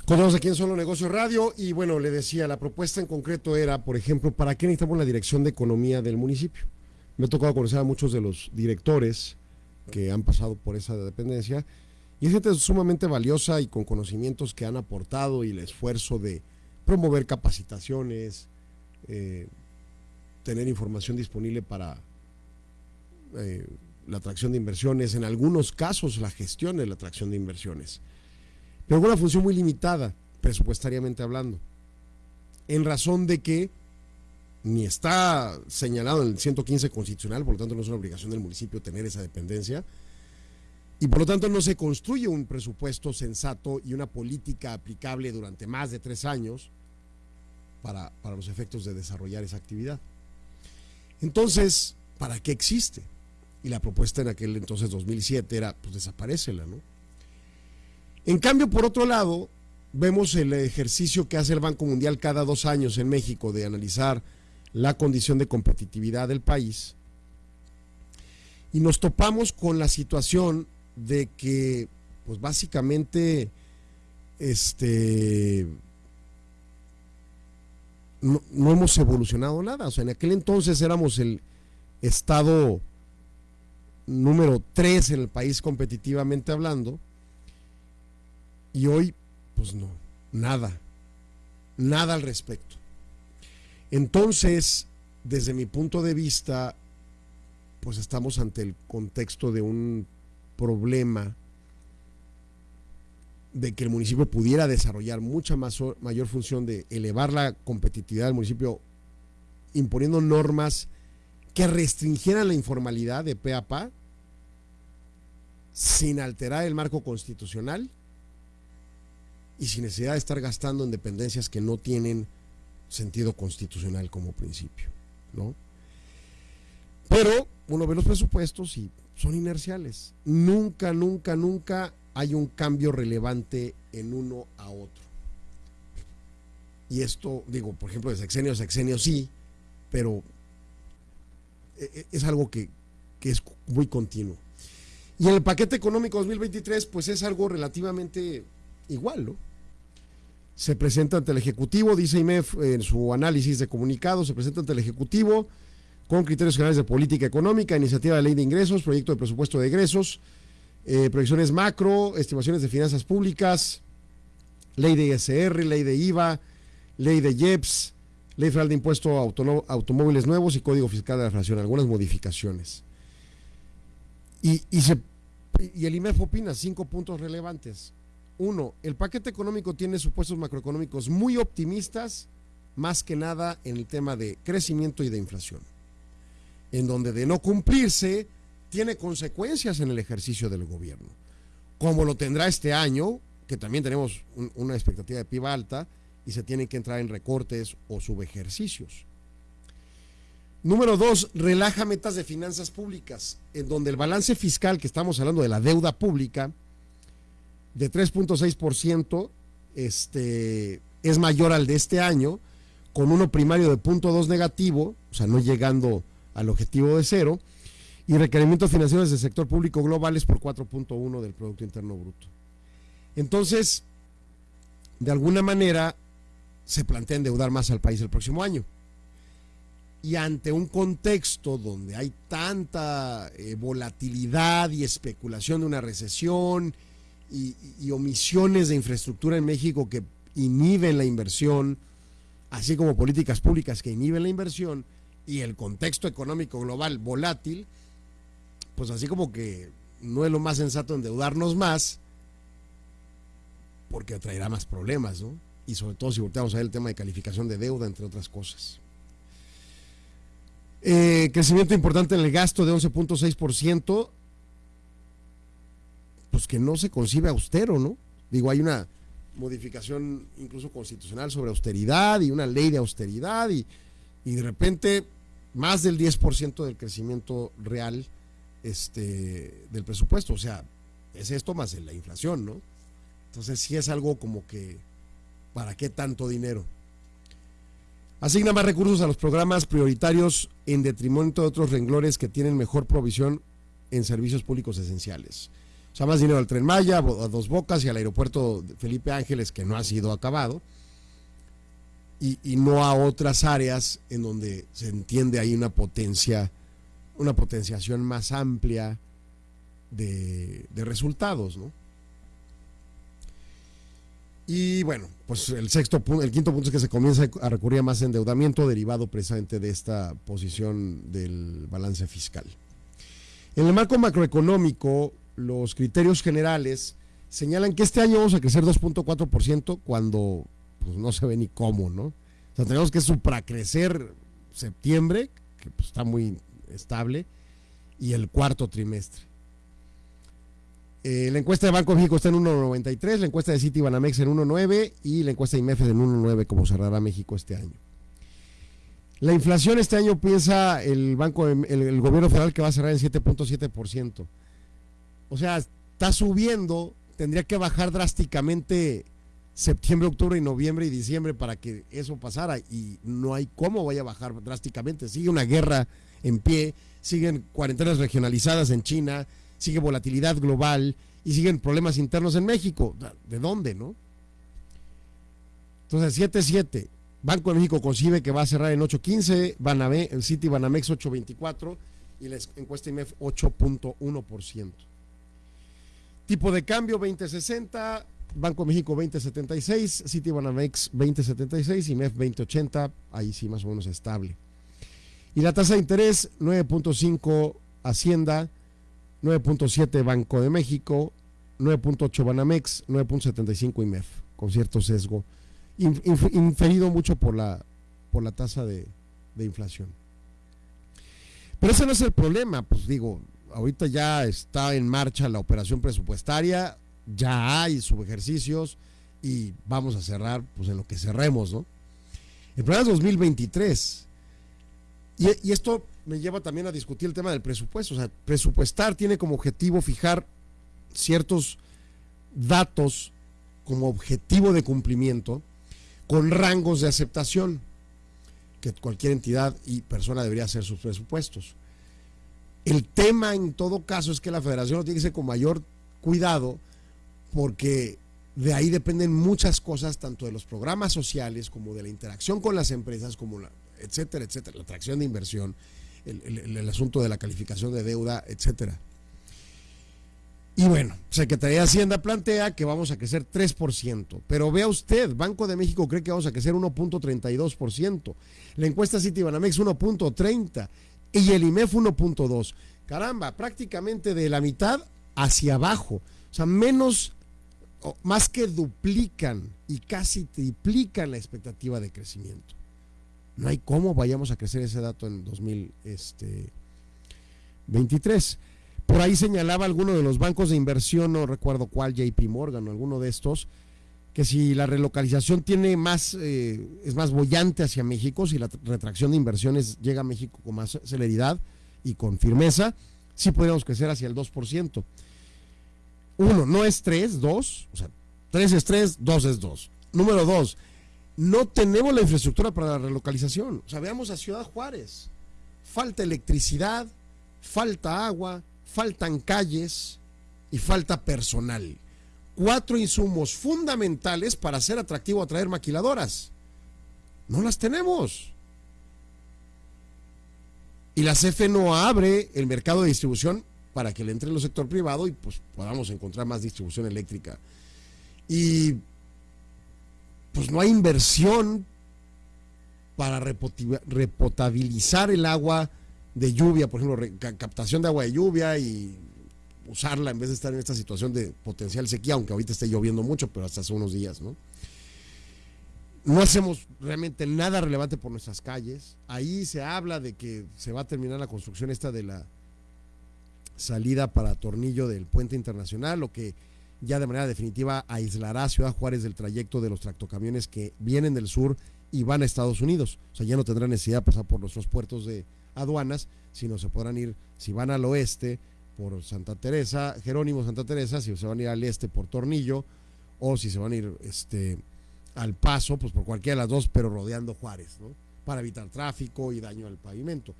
Continuamos aquí en Solo Negocios Radio y bueno, le decía, la propuesta en concreto era, por ejemplo, ¿para qué necesitamos la dirección de economía del municipio? Me ha tocado conocer a muchos de los directores que han pasado por esa dependencia y es gente sumamente valiosa y con conocimientos que han aportado y el esfuerzo de promover capacitaciones, eh, tener información disponible para eh, la atracción de inversiones, en algunos casos la gestión de la atracción de inversiones pero con una función muy limitada, presupuestariamente hablando, en razón de que ni está señalado en el 115 constitucional, por lo tanto no es una obligación del municipio tener esa dependencia, y por lo tanto no se construye un presupuesto sensato y una política aplicable durante más de tres años para, los efectos de desarrollar esa actividad. Entonces, ¿para qué existe? Y la propuesta en aquel entonces 2007 era, pues desaparecela, ¿no? En cambio, por otro lado, vemos el ejercicio que hace el Banco Mundial cada dos años en México de analizar la condición de competitividad del país y nos topamos con la situación de que, pues básicamente, este, no, hemos evolucionado nada. O sea, en aquel entonces éramos el estado número tres en el país competitivamente hablando y hoy, pues no, nada, nada al respecto. Entonces, desde mi punto de vista, pues estamos ante el contexto de un problema de que el municipio pudiera desarrollar mucha más, mayor función de elevar la competitividad del municipio imponiendo normas que restringieran la informalidad de pe sin alterar el marco constitucional y sin necesidad de estar gastando en dependencias que no tienen sentido constitucional como principio, ¿no? Pero uno ve los presupuestos y son inerciales. Nunca, nunca, nunca hay un cambio relevante en uno a otro. Y esto, digo, por ejemplo, de sexenio a sexenio sí, pero e, e, es algo que, que es muy continuo. Y en el paquete económico 2023, pues es algo relativamente igual, ¿no? Se presenta ante el Ejecutivo, dice IMEF en su análisis de comunicado, se presenta ante el Ejecutivo con criterios generales de política económica, iniciativa de ley de ingresos, proyecto de presupuesto de egresos, eh, proyecciones macro, estimaciones de finanzas públicas, ley de ISR, ley de IVA, ley de IEPS, ley federal de impuesto a automóviles nuevos y código fiscal de la inflación, algunas modificaciones. Y, y el IMEF opina cinco puntos relevantes. Uno, el paquete económico tiene supuestos macroeconómicos muy optimistas, más que nada en el tema de crecimiento y de inflación, en donde de no cumplirse tiene consecuencias en el ejercicio del gobierno, como lo tendrá este año, que también tenemos una expectativa de PIB alta y se tienen que entrar en recortes o subejercicios. Número dos, relaja metas de finanzas públicas, en donde el balance fiscal, que estamos hablando de la deuda pública, de 3.6%, este, es mayor al de este año, con uno primario de 0.2 negativo, o sea, no llegando al objetivo de cero, y requerimientos financieros del sector público globales por 4.1 del Producto Interno Bruto. Entonces, de alguna manera, se plantea endeudar más al país el próximo año. Y ante un contexto donde hay tanta eh, volatilidad y especulación de una recesión y, omisiones de infraestructura en México que inhiben la inversión, así como políticas públicas que inhiben la inversión, y el contexto económico global volátil, pues así como que no es lo más sensato endeudarnos más, porque traerá más problemas, ¿no? Y sobre todo si volteamos a ver el tema de calificación de deuda, entre otras cosas. Eh, crecimiento importante en el gasto de 11.6%, pues que no se concibe austero, ¿no? Digo, hay una modificación incluso constitucional sobre austeridad y una ley de austeridad y, de repente más del 10% del crecimiento real este, del presupuesto. O sea, es esto más la inflación, ¿no? Entonces sí es algo como que, ¿para qué tanto dinero? Asigna más recursos a los programas prioritarios en detrimento de otros renglones que tienen mejor provisión en servicios públicos esenciales. Sea, más dinero al Tren Maya, a Dos Bocas y al aeropuerto Felipe Ángeles, que no ha sido acabado, y, no a otras áreas en donde se entiende ahí una potencia, una potenciación más amplia de, resultados, ¿no? Y bueno, pues el sexto el quinto punto es que se comienza a recurrir a más endeudamiento derivado precisamente de esta posición del balance fiscal. En el marco macroeconómico, los criterios generales señalan que este año vamos a crecer 2.4% cuando pues, no se ve ni cómo, ¿no? O sea, tenemos que supracrecer septiembre, que pues, está muy estable, y el cuarto trimestre. Eh, la encuesta de Banco de México está en 1.93, la encuesta de City Banamex en 1.9 y la encuesta de IMEF en 1.9, como cerrará México este año. La inflación este año piensa el banco, el, gobierno federal que va a cerrar en 7.7%. O sea, está subiendo, tendría que bajar drásticamente septiembre, octubre y noviembre y diciembre para que eso pasara y no hay cómo vaya a bajar drásticamente. Sigue una guerra en pie, siguen cuarentenas regionalizadas en China, sigue volatilidad global y siguen problemas internos en México. ¿De dónde, no? Entonces, 7-7. Banco de México concibe que va a cerrar en 8.15, Baname, el City Banamex 8.24 y la encuesta IMEF 8.1%. Tipo de cambio 2060, Banco de México 2076, City Banamex 2076 y MEF 2080, ahí sí más o menos estable. Y la tasa de interés 9.5 Hacienda, 9.7 Banco de México, 9.8 Banamex, 9.75 IMEF, con cierto sesgo, inferido mucho por la, por la tasa de, inflación. Pero ese no es el problema, pues digo, ahorita ya está en marcha la operación presupuestaria, ya hay subejercicios y vamos a cerrar pues en lo que cerremos, ¿no? El programa es 2023. Y, y esto me lleva también a discutir el tema del presupuesto. O sea, presupuestar tiene como objetivo fijar ciertos datos como objetivo de cumplimiento con rangos de aceptación que cualquier entidad y persona debería hacer sus presupuestos. El tema en todo caso es que la federación lo tiene que hacer con mayor cuidado porque de ahí dependen muchas cosas, tanto de los programas sociales como de la interacción con las empresas, como la, etcétera, etcétera, la atracción de inversión, el, el, asunto de la calificación de deuda, etcétera. Y bueno, Secretaría de Hacienda plantea que vamos a crecer 3%, pero vea usted, Banco de México cree que vamos a crecer 1.32%, la encuesta Citibanamex 1.30% y el IMEF 1.2%. Caramba, prácticamente de la mitad hacia abajo, o sea, menos, más que duplican y casi triplican la expectativa de crecimiento. No hay cómo vayamos a crecer ese dato en 2023. Por ahí señalaba alguno de los bancos de inversión, no recuerdo cuál, JP Morgan o alguno de estos, que si la relocalización tiene más, eh, es más bollante hacia México, si la retracción de inversiones llega a México con más celeridad y con firmeza, sí podríamos crecer hacia el 2%. Uno, no es 3, 2, o sea, 3 es 3, 2 es 2. Número 2, no tenemos la infraestructura para la relocalización. O sea, veamos a Ciudad Juárez. Falta electricidad, falta agua, faltan calles y falta personal. Cuatro insumos fundamentales para hacer atractivo atraer maquiladoras. No las tenemos. Y la CFE no abre el mercado de distribución para que le entre el sector privado y pues podamos encontrar más distribución eléctrica. Y pues no hay inversión para repotabilizar el agua de lluvia, por ejemplo, captación de agua de lluvia y usarla en vez de estar en esta situación de potencial sequía, aunque ahorita esté lloviendo mucho, pero hasta hace unos días, ¿no? No hacemos realmente nada relevante por nuestras calles. Ahí se habla de que se va a terminar la construcción esta de la salida para Tornillo del puente internacional, lo que ya de manera definitiva aislará a Ciudad Juárez del trayecto de los tractocamiones que vienen del sur y van a Estados Unidos. O sea, ya no tendrán necesidad de pasar por nuestros puertos de aduanas, sino se podrán ir, si van al oeste, por Santa Teresa, Jerónimo Santa Teresa, si se van a ir al este por Tornillo, o si se van a ir este, al paso, pues por cualquiera de las dos, pero rodeando Juárez, ¿no? Para evitar tráfico y daño al pavimento.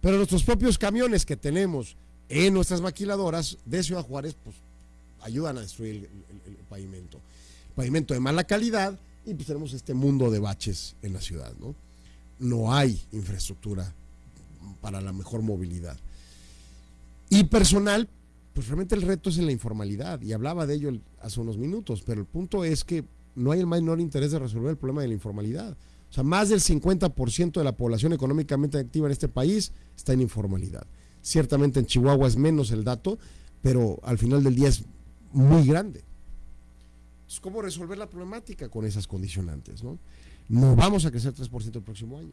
Pero nuestros propios camiones que tenemos en nuestras maquiladoras de Ciudad Juárez, pues ayudan a destruir el, pavimento. Pavimento de mala calidad y pues tenemos este mundo de baches en la ciudad, ¿no? No hay infraestructura para la mejor movilidad. Y personal, pues realmente el reto es en la informalidad, y hablaba de ello hace unos minutos, pero el punto es que no hay el menor interés de resolver el problema de la informalidad. O sea, más del 50% de la población económicamente activa en este país está en informalidad. Ciertamente en Chihuahua es menos el dato, pero al final del día es muy grande. Entonces, ¿cómo resolver la problemática con esas condicionantes? No, no vamos a crecer 3% el próximo año.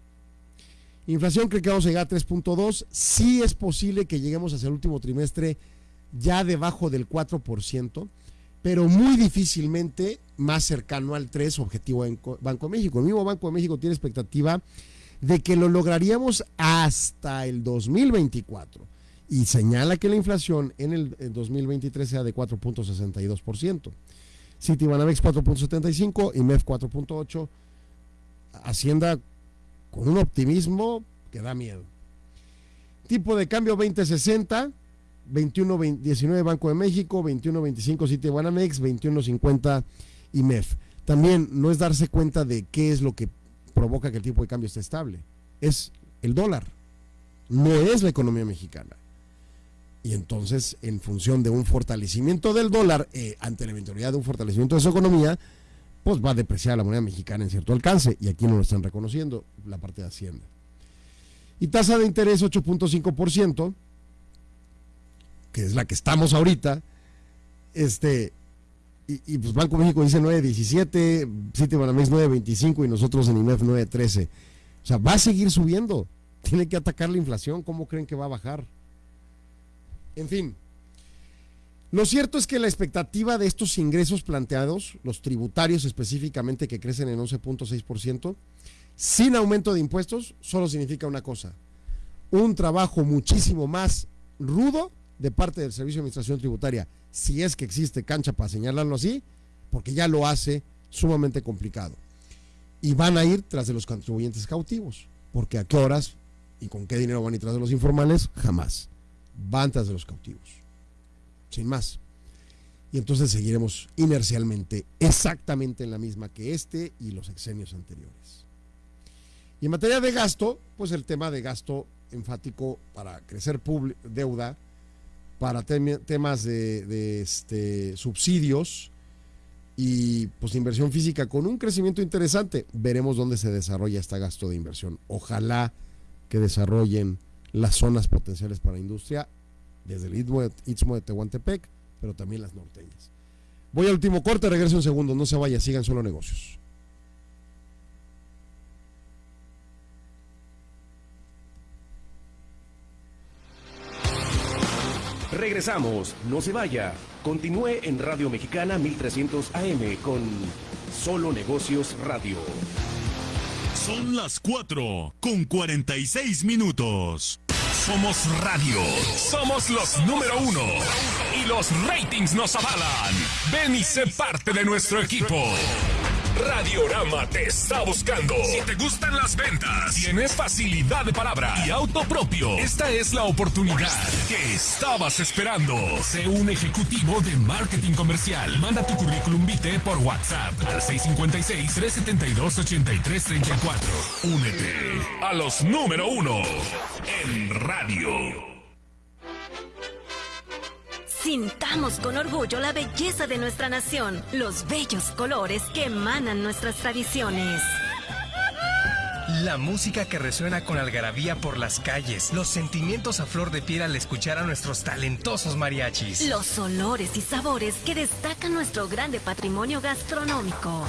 Inflación creo que vamos a llegar a 3.2. Sí es posible que lleguemos hacia el último trimestre ya debajo del 4%, pero muy difícilmente más cercano al 3 objetivo en Banco de México. El mismo Banco de México tiene expectativa de que lo lograríamos hasta el 2024 y señala que la inflación en el, el 2023 sea de 4.62%. Citibanamex 4.75, IMEF 4.8, Hacienda con un optimismo que da miedo. Tipo de cambio 2060, 21.19 Banco de México, 21.25 Citibanamex, 21.50 IMEF. También no es darse cuenta de qué es lo que provoca que el tipo de cambio esté estable. Es el dólar, no es la economía mexicana. Y entonces, en función de un fortalecimiento del dólar eh, ante la eventualidad de un fortalecimiento de su economía, pues va a depreciar la moneda mexicana en cierto alcance. Y aquí no lo están reconociendo la parte de Hacienda. Y tasa de interés 8.5%, que es la que estamos ahorita. Este, y, y pues Banco México dice 9.17, Citibanamex 9.25 y nosotros en IMEF 9.13. O sea, va a seguir subiendo. Tiene que atacar la inflación. ¿Cómo creen que va a bajar? En fin, lo cierto es que la expectativa de estos ingresos planteados, los tributarios específicamente que crecen en 11.6%, sin aumento de impuestos, solo significa una cosa, un trabajo muchísimo más rudo de parte del Servicio de Administración Tributaria, si es que existe cancha para señalarlo así, porque ya lo hace sumamente complicado. Y van a ir tras de los contribuyentes cautivos, porque a qué horas y con qué dinero van a ir tras de los informales, jamás. Van tras de los cautivos. Sin más. Y entonces seguiremos inercialmente exactamente en la misma que este y los exenios anteriores. Y en materia de gasto, pues el tema de gasto enfático para crecer deuda, para temas de, este, subsidios y pues inversión física con un crecimiento interesante. Veremos dónde se desarrolla este gasto de inversión. Ojalá que desarrollen las zonas potenciales para la industria desde el Istmo de Tehuantepec, pero también las norteñas. Voy al último corte, regreso un segundo, no se vaya, sigan solo negocios. Regresamos, no se vaya. Continúe en Radio Mexicana 1300 AM con Solo Negocios Radio. Son las 4 con 46 minutos. Somos radio. Somos los número uno. Y los ratings nos avalan. Ven y sé parte de nuestro equipo. Radiorama te está buscando. Si te gustan las ventas, tienes facilidad de palabra y auto propio, esta es la oportunidad que estabas esperando. Sé un ejecutivo de marketing comercial. Manda tu currículum vitae por WhatsApp al 656-372-8334. Únete a los número uno en radio. Sintamos con orgullo la belleza de nuestra nación, los bellos colores que emanan nuestras tradiciones. La música que resuena con algarabía por las calles, los sentimientos a flor de piel al escuchar a nuestros talentosos mariachis. Los olores y sabores que destacan nuestro grande patrimonio gastronómico.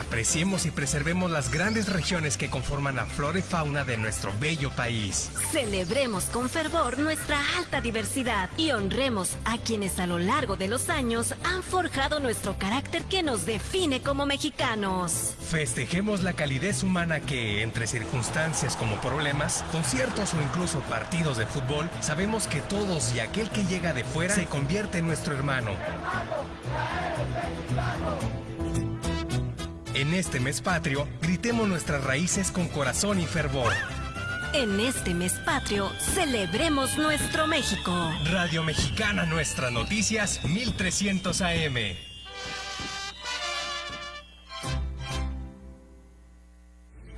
Apreciemos y preservemos las grandes regiones que conforman la flora y fauna de nuestro bello país. Celebremos con fervor nuestra alta diversidad y honremos a quienes a lo largo de los años han forjado nuestro carácter que nos define como mexicanos. Festejemos la calidez humana que, entre circunstancias como problemas, conciertos o incluso partidos de fútbol, sabemos que todos y aquel que llega de fuera se convierte en nuestro hermano. En este mes patrio, gritemos nuestras raíces con corazón y fervor. En este mes patrio, celebremos nuestro México. Radio Mexicana Nuestras Noticias 1300 AM.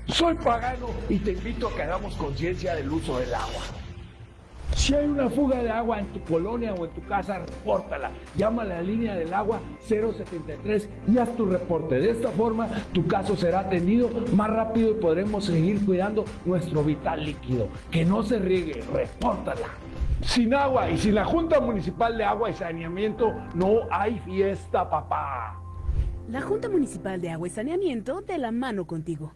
Soy pagano y te invito a que hagamos conciencia del uso del agua. Si hay una fuga de agua en tu colonia o en tu casa, repórtala. Llama a la línea del agua 073 y haz tu reporte. De esta forma, tu caso será atendido más rápido y podremos seguir cuidando nuestro vital líquido. Que no se riegue, repórtala. Sin agua y sin la Junta Municipal de Agua y Saneamiento, no hay fiesta, papá. La Junta Municipal de Agua y Saneamiento de la mano contigo.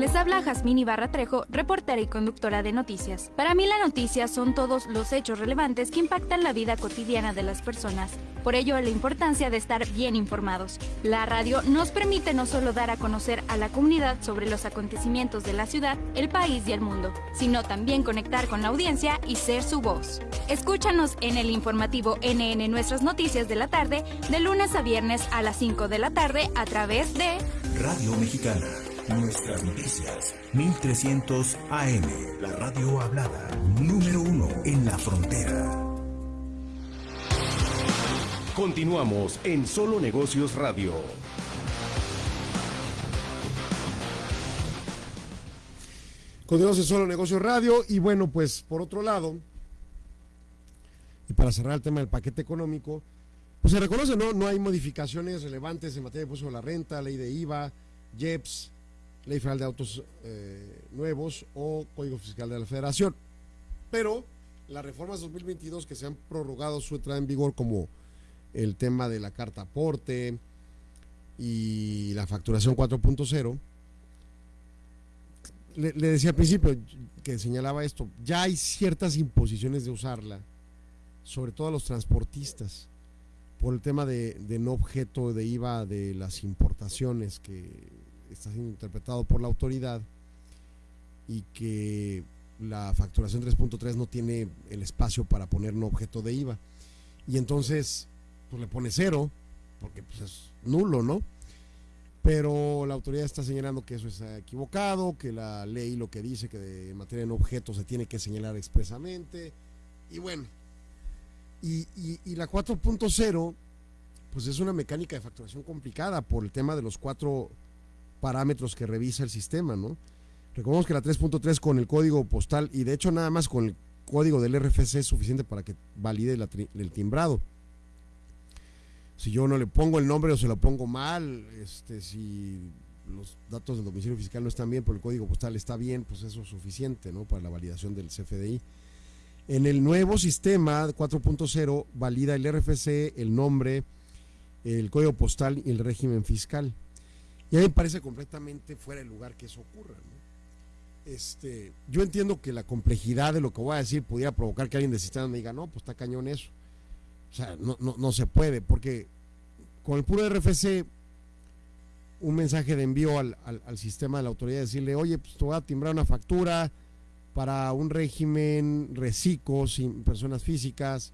Les habla Jazmín Ibarra Trejo, reportera y conductora de noticias. Para mí la noticia son todos los hechos relevantes que impactan la vida cotidiana de las personas. Por ello, la importancia de estar bien informados. La radio nos permite no solo dar a conocer a la comunidad sobre los acontecimientos de la ciudad, el país y el mundo, sino también conectar con la audiencia y ser su voz. Escúchanos en el informativo NN Nuestras Noticias de la tarde, de lunes a viernes a las 5 de la tarde a través de Radio Mexicana. Nuestras noticias, 1300 AM, la radio hablada, número uno en la frontera. Continuamos en Solo Negocios Radio. Continuamos en Solo Negocios Radio y bueno, pues por otro lado, y para cerrar el tema del paquete económico, pues se reconoce, ¿no? No hay modificaciones relevantes en materia de impuesto de la renta, ley de IVA, JEPS, Ley Federal de Autos eh, Nuevos o Código Fiscal de la Federación. Pero las reformas 2022 que se han prorrogado su entrada en vigor como el tema de la carta aporte y la facturación 4.0, le, decía al principio que señalaba esto, ya hay ciertas imposiciones de usarla, sobre todo a los transportistas, por el tema de, no objeto de IVA de las importaciones que está siendo interpretado por la autoridad y que la facturación 3.3 no tiene el espacio para poner no objeto de IVA. Y entonces, pues le pone cero, porque pues es nulo, ¿no? pero la autoridad está señalando que eso es equivocado, que la ley lo que dice que en materia de objetos se tiene que señalar expresamente, y bueno, y, la 4.0, pues es una mecánica de facturación complicada por el tema de los cuatro parámetros que revisa el sistema, ¿no? Recordemos que la 3.3 con el código postal, y de hecho nada más con el código del RFC es suficiente para que valide el timbrado si yo no le pongo el nombre o se lo pongo mal, este, si los datos del domicilio fiscal no están bien, pero el código postal está bien, pues eso es suficiente ¿no? para la validación del CFDI. En el nuevo sistema 4.0 valida el RFC, el nombre, el código postal y el régimen fiscal. Y a mí me parece completamente fuera de lugar que eso ocurra. Este, yo entiendo que la complejidad de lo que voy a decir pudiera provocar que alguien de sistema me diga, no, pues está cañón eso. O sea, no, no, no se puede, porque con el puro RFC, un mensaje de envío al, sistema de la autoridad, decirle, oye, pues te voy a timbrar una factura para un régimen reciclo sin personas físicas,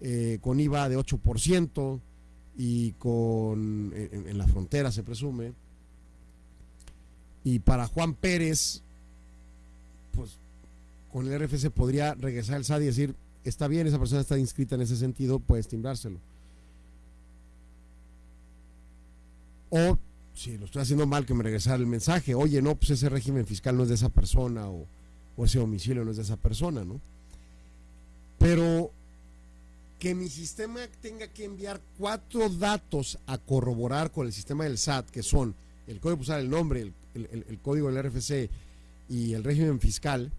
eh, con IVA de 8% y con en, en, la frontera se presume. Y para Juan Pérez, pues con el RFC podría regresar al SAD y decir, está bien, esa persona está inscrita en ese sentido, puedes timbrárselo. O si lo estoy haciendo mal, que me regresara el mensaje, oye, no, pues ese régimen fiscal no es de esa persona o, ese domicilio no es de esa persona, ¿no? Pero que mi sistema tenga que enviar cuatro datos a corroborar con el sistema del SAT, que son el código postal, el nombre, el, código del RFC y el régimen fiscal,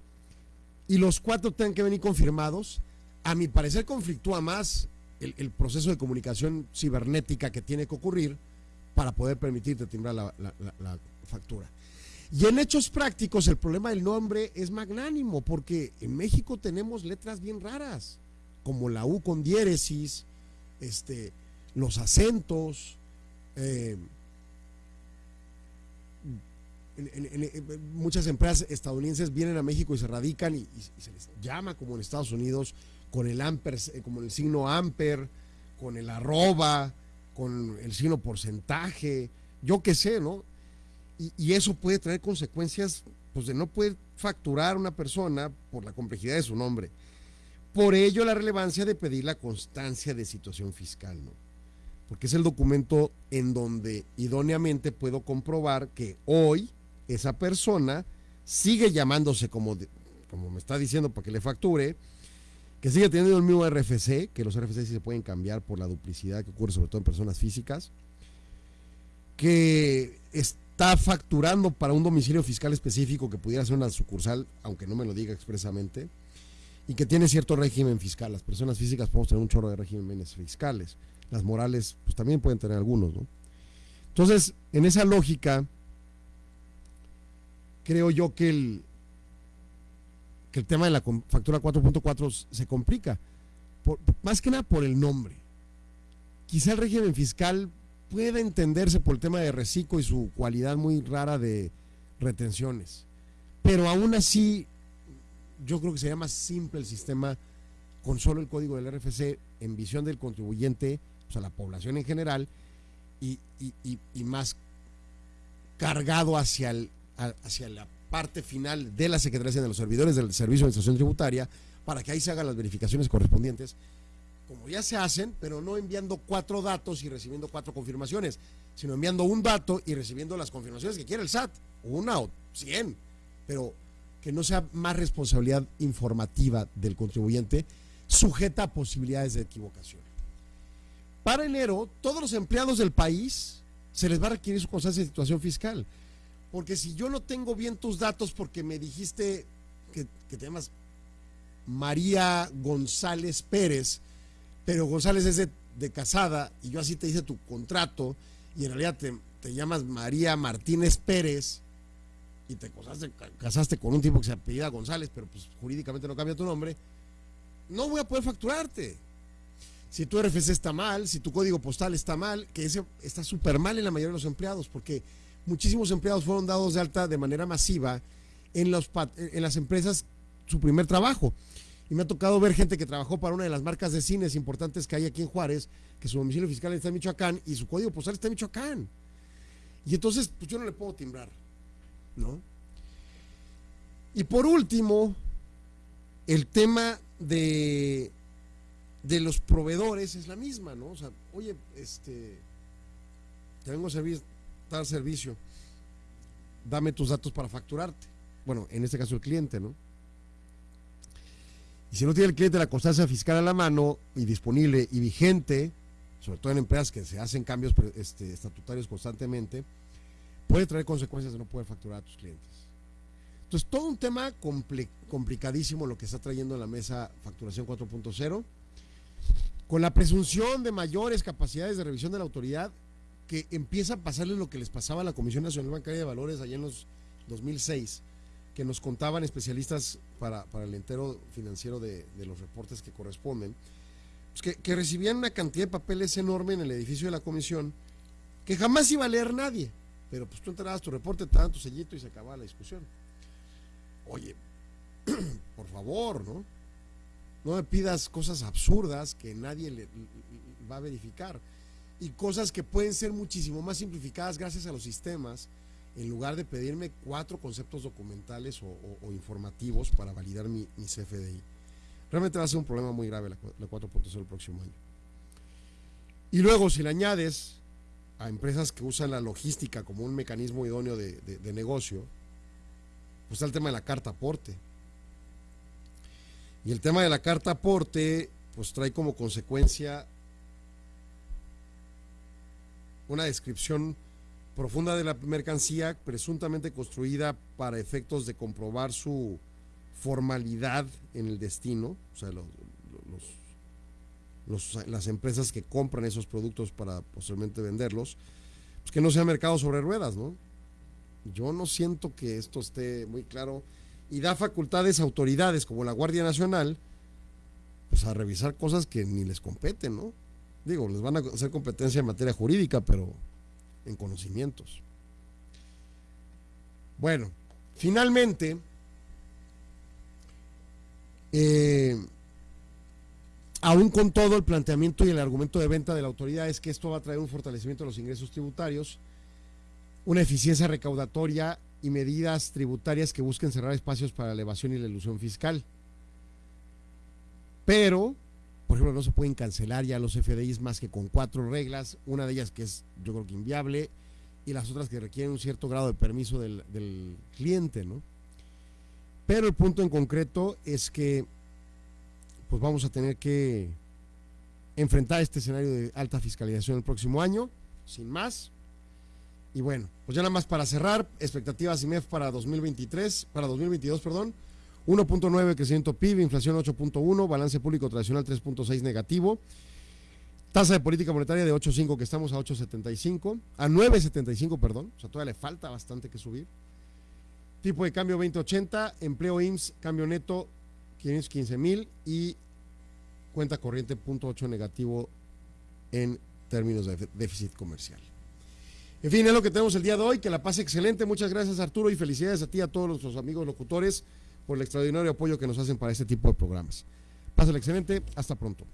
y los cuatro tengan que venir confirmados, a mi parecer conflictúa más el, proceso de comunicación cibernética que tiene que ocurrir para poder permitirte timbrar la, factura. Y en hechos prácticos el problema del nombre es magnánimo porque en México tenemos letras bien raras, como la U con diéresis, este, los acentos, eh, muchas empresas estadounidenses vienen a México y se radican y, y, se les llama como en Estados Unidos con el amper, eh, como el signo amper, con el arroba, con el signo porcentaje, yo qué sé, ¿no? Y, eso puede traer consecuencias, pues de no poder facturar una persona por la complejidad de su nombre. Por ello la relevancia de pedir la constancia de situación fiscal, ¿no? Porque es el documento en donde idóneamente puedo comprobar que hoy esa persona sigue llamándose como, como me está diciendo para que le facture, que sigue teniendo el mismo RFC, que los RFC sí se pueden cambiar por la duplicidad que ocurre sobre todo en personas físicas, que está facturando para un domicilio fiscal específico que pudiera ser una sucursal, aunque no me lo diga expresamente, y que tiene cierto régimen fiscal. Las personas físicas podemos tener un chorro de regímenes fiscales, las morales pues también pueden tener algunos, ¿no? Entonces, en esa lógica, creo yo que el, que el tema de la factura 4.4 se complica, más que nada por el nombre. Quizá el régimen fiscal pueda entenderse por el tema de reciclo y su cualidad muy rara de retenciones, pero aún así yo creo que sería más simple el sistema con solo el código del RFC en visión del contribuyente, o sea, la población en general, y, más cargado hacia, el, hacia la parte final de la Secretaría de los servidores del Servicio de Administración Tributaria para que ahí se hagan las verificaciones correspondientes, como ya se hacen, pero no enviando cuatro datos y recibiendo cuatro confirmaciones, sino enviando un dato y recibiendo las confirmaciones que quiere el SAT, una o cien, pero que no sea más responsabilidad informativa del contribuyente sujeta a posibilidades de equivocación. Para enero, todos los empleados del país se les va a requerir su constancia de situación fiscal. Porque si yo no tengo bien tus datos porque me dijiste que, te llamas María González Pérez, pero González es de, casada y yo así te hice tu contrato y en realidad te, llamas María Martínez Pérez, y te casaste, con un tipo que se apellida González, pero pues jurídicamente no cambia tu nombre, no voy a poder facturarte. Si tu RFC está mal, si tu código postal está mal, que ese está súper mal en la mayoría de los empleados, porque muchísimos empleados fueron dados de alta de manera masiva en, los, en las empresas su primer trabajo. Y me ha tocado ver gente que trabajó para una de las marcas de cines importantes que hay aquí en Juárez, que su domicilio fiscal está en Michoacán y su código postal está en Michoacán. Y entonces, pues yo no le puedo timbrar, ¿no? Y por último, el tema de, de los proveedores es la misma, ¿no? O sea, oye, este, te vengo a servir, dar servicio, dame tus datos para facturarte. Bueno, en este caso el cliente, ¿no? Y si no tiene el cliente la constancia fiscal a la mano y disponible y vigente, sobre todo en empresas que se hacen cambios este, estatutarios constantemente, puede traer consecuencias de no poder facturar a tus clientes. Entonces, todo un tema complicadísimo lo que está trayendo en la mesa Facturación 4.0, con la presunción de mayores capacidades de revisión de la autoridad, que empieza a pasarles lo que les pasaba a la Comisión Nacional Bancaria de Valores allá en los 2006 que nos contaban especialistas para, el entero financiero de, los reportes que corresponden, pues que, recibían una cantidad de papeles enorme en el edificio de la comisión que jamás iba a leer nadie. Pero pues tú entrabas tu reporte, te tu sellito y se acababa la discusión. Oye, por favor, ¿no? No me pidas cosas absurdas que nadie le, va a verificar. Y cosas que pueden ser muchísimo más simplificadas gracias a los sistemas en lugar de pedirme cuatro conceptos documentales o, informativos para validar mi, CFDI. Realmente va a ser un problema muy grave la, 4.0 el próximo año. Y luego, si le añades a empresas que usan la logística como un mecanismo idóneo de, de negocio, pues está el tema de la carta aporte. Y el tema de la carta aporte, pues trae como consecuencia una descripción profunda de la mercancía presuntamente construida para efectos de comprobar su formalidad en el destino, o sea, las empresas que compran esos productos para posteriormente venderlos, pues que no sea mercado sobre ruedas, ¿no? Yo no siento que esto esté muy claro y da facultades a autoridades como la Guardia Nacional, pues a revisar cosas que ni les competen, ¿no? Digo, les van a hacer competencia en materia jurídica, pero en conocimientos. Bueno, finalmente, eh, aún con todo el planteamiento y el argumento de venta de la autoridad es que esto va a traer un fortalecimiento de los ingresos tributarios, una eficiencia recaudatoria y medidas tributarias que busquen cerrar espacios para la elevación y la ilusión fiscal. Pero por ejemplo, no se pueden cancelar ya los FDIs más que con cuatro reglas, una de ellas que es yo creo que inviable y las otras que requieren un cierto grado de permiso del, cliente, ¿no? Pero el punto en concreto es que pues vamos a tener que enfrentar este escenario de alta fiscalización el próximo año, sin más. Y bueno, pues ya nada más para cerrar, expectativas IMEF para 2023, para 2022, perdón. 1.9 crecimiento PIB, inflación 8.1, balance público tradicional 3.6 negativo, tasa de política monetaria de 8.5 que estamos a 8.75, a 9.75, perdón, o sea, todavía le falta bastante que subir. Tipo de cambio 2080, empleo IMSS, cambio neto 515 mil y cuenta corriente 0.8 negativo en términos de déficit comercial. En fin, es lo que tenemos el día de hoy. Que la pase excelente. Muchas gracias, Arturo, y felicidades a ti a todos nuestros amigos locutores por el extraordinario apoyo que nos hacen para este tipo de programas. Pásale excelente, hasta pronto.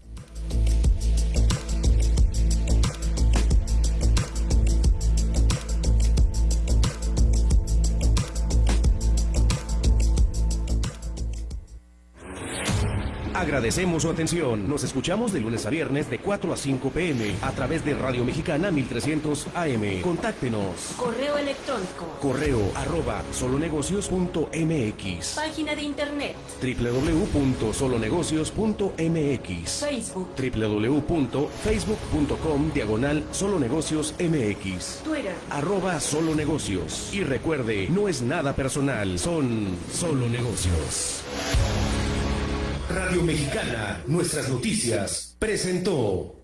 Agradecemos su atención. Nos escuchamos de lunes a viernes de 4 a 5 pm a través de Radio Mexicana 1300 AM. Contáctenos. Correo electrónico. Correo arroba solonegocios.mx. Página de internet. www.solonegocios.mx. Facebook. www.facebook.com diagonal solonegocios MX. Twitter. Arroba solonegocios. Y recuerde, no es nada personal, son solo negocios. Radio Mexicana, nuestras noticias, presentó.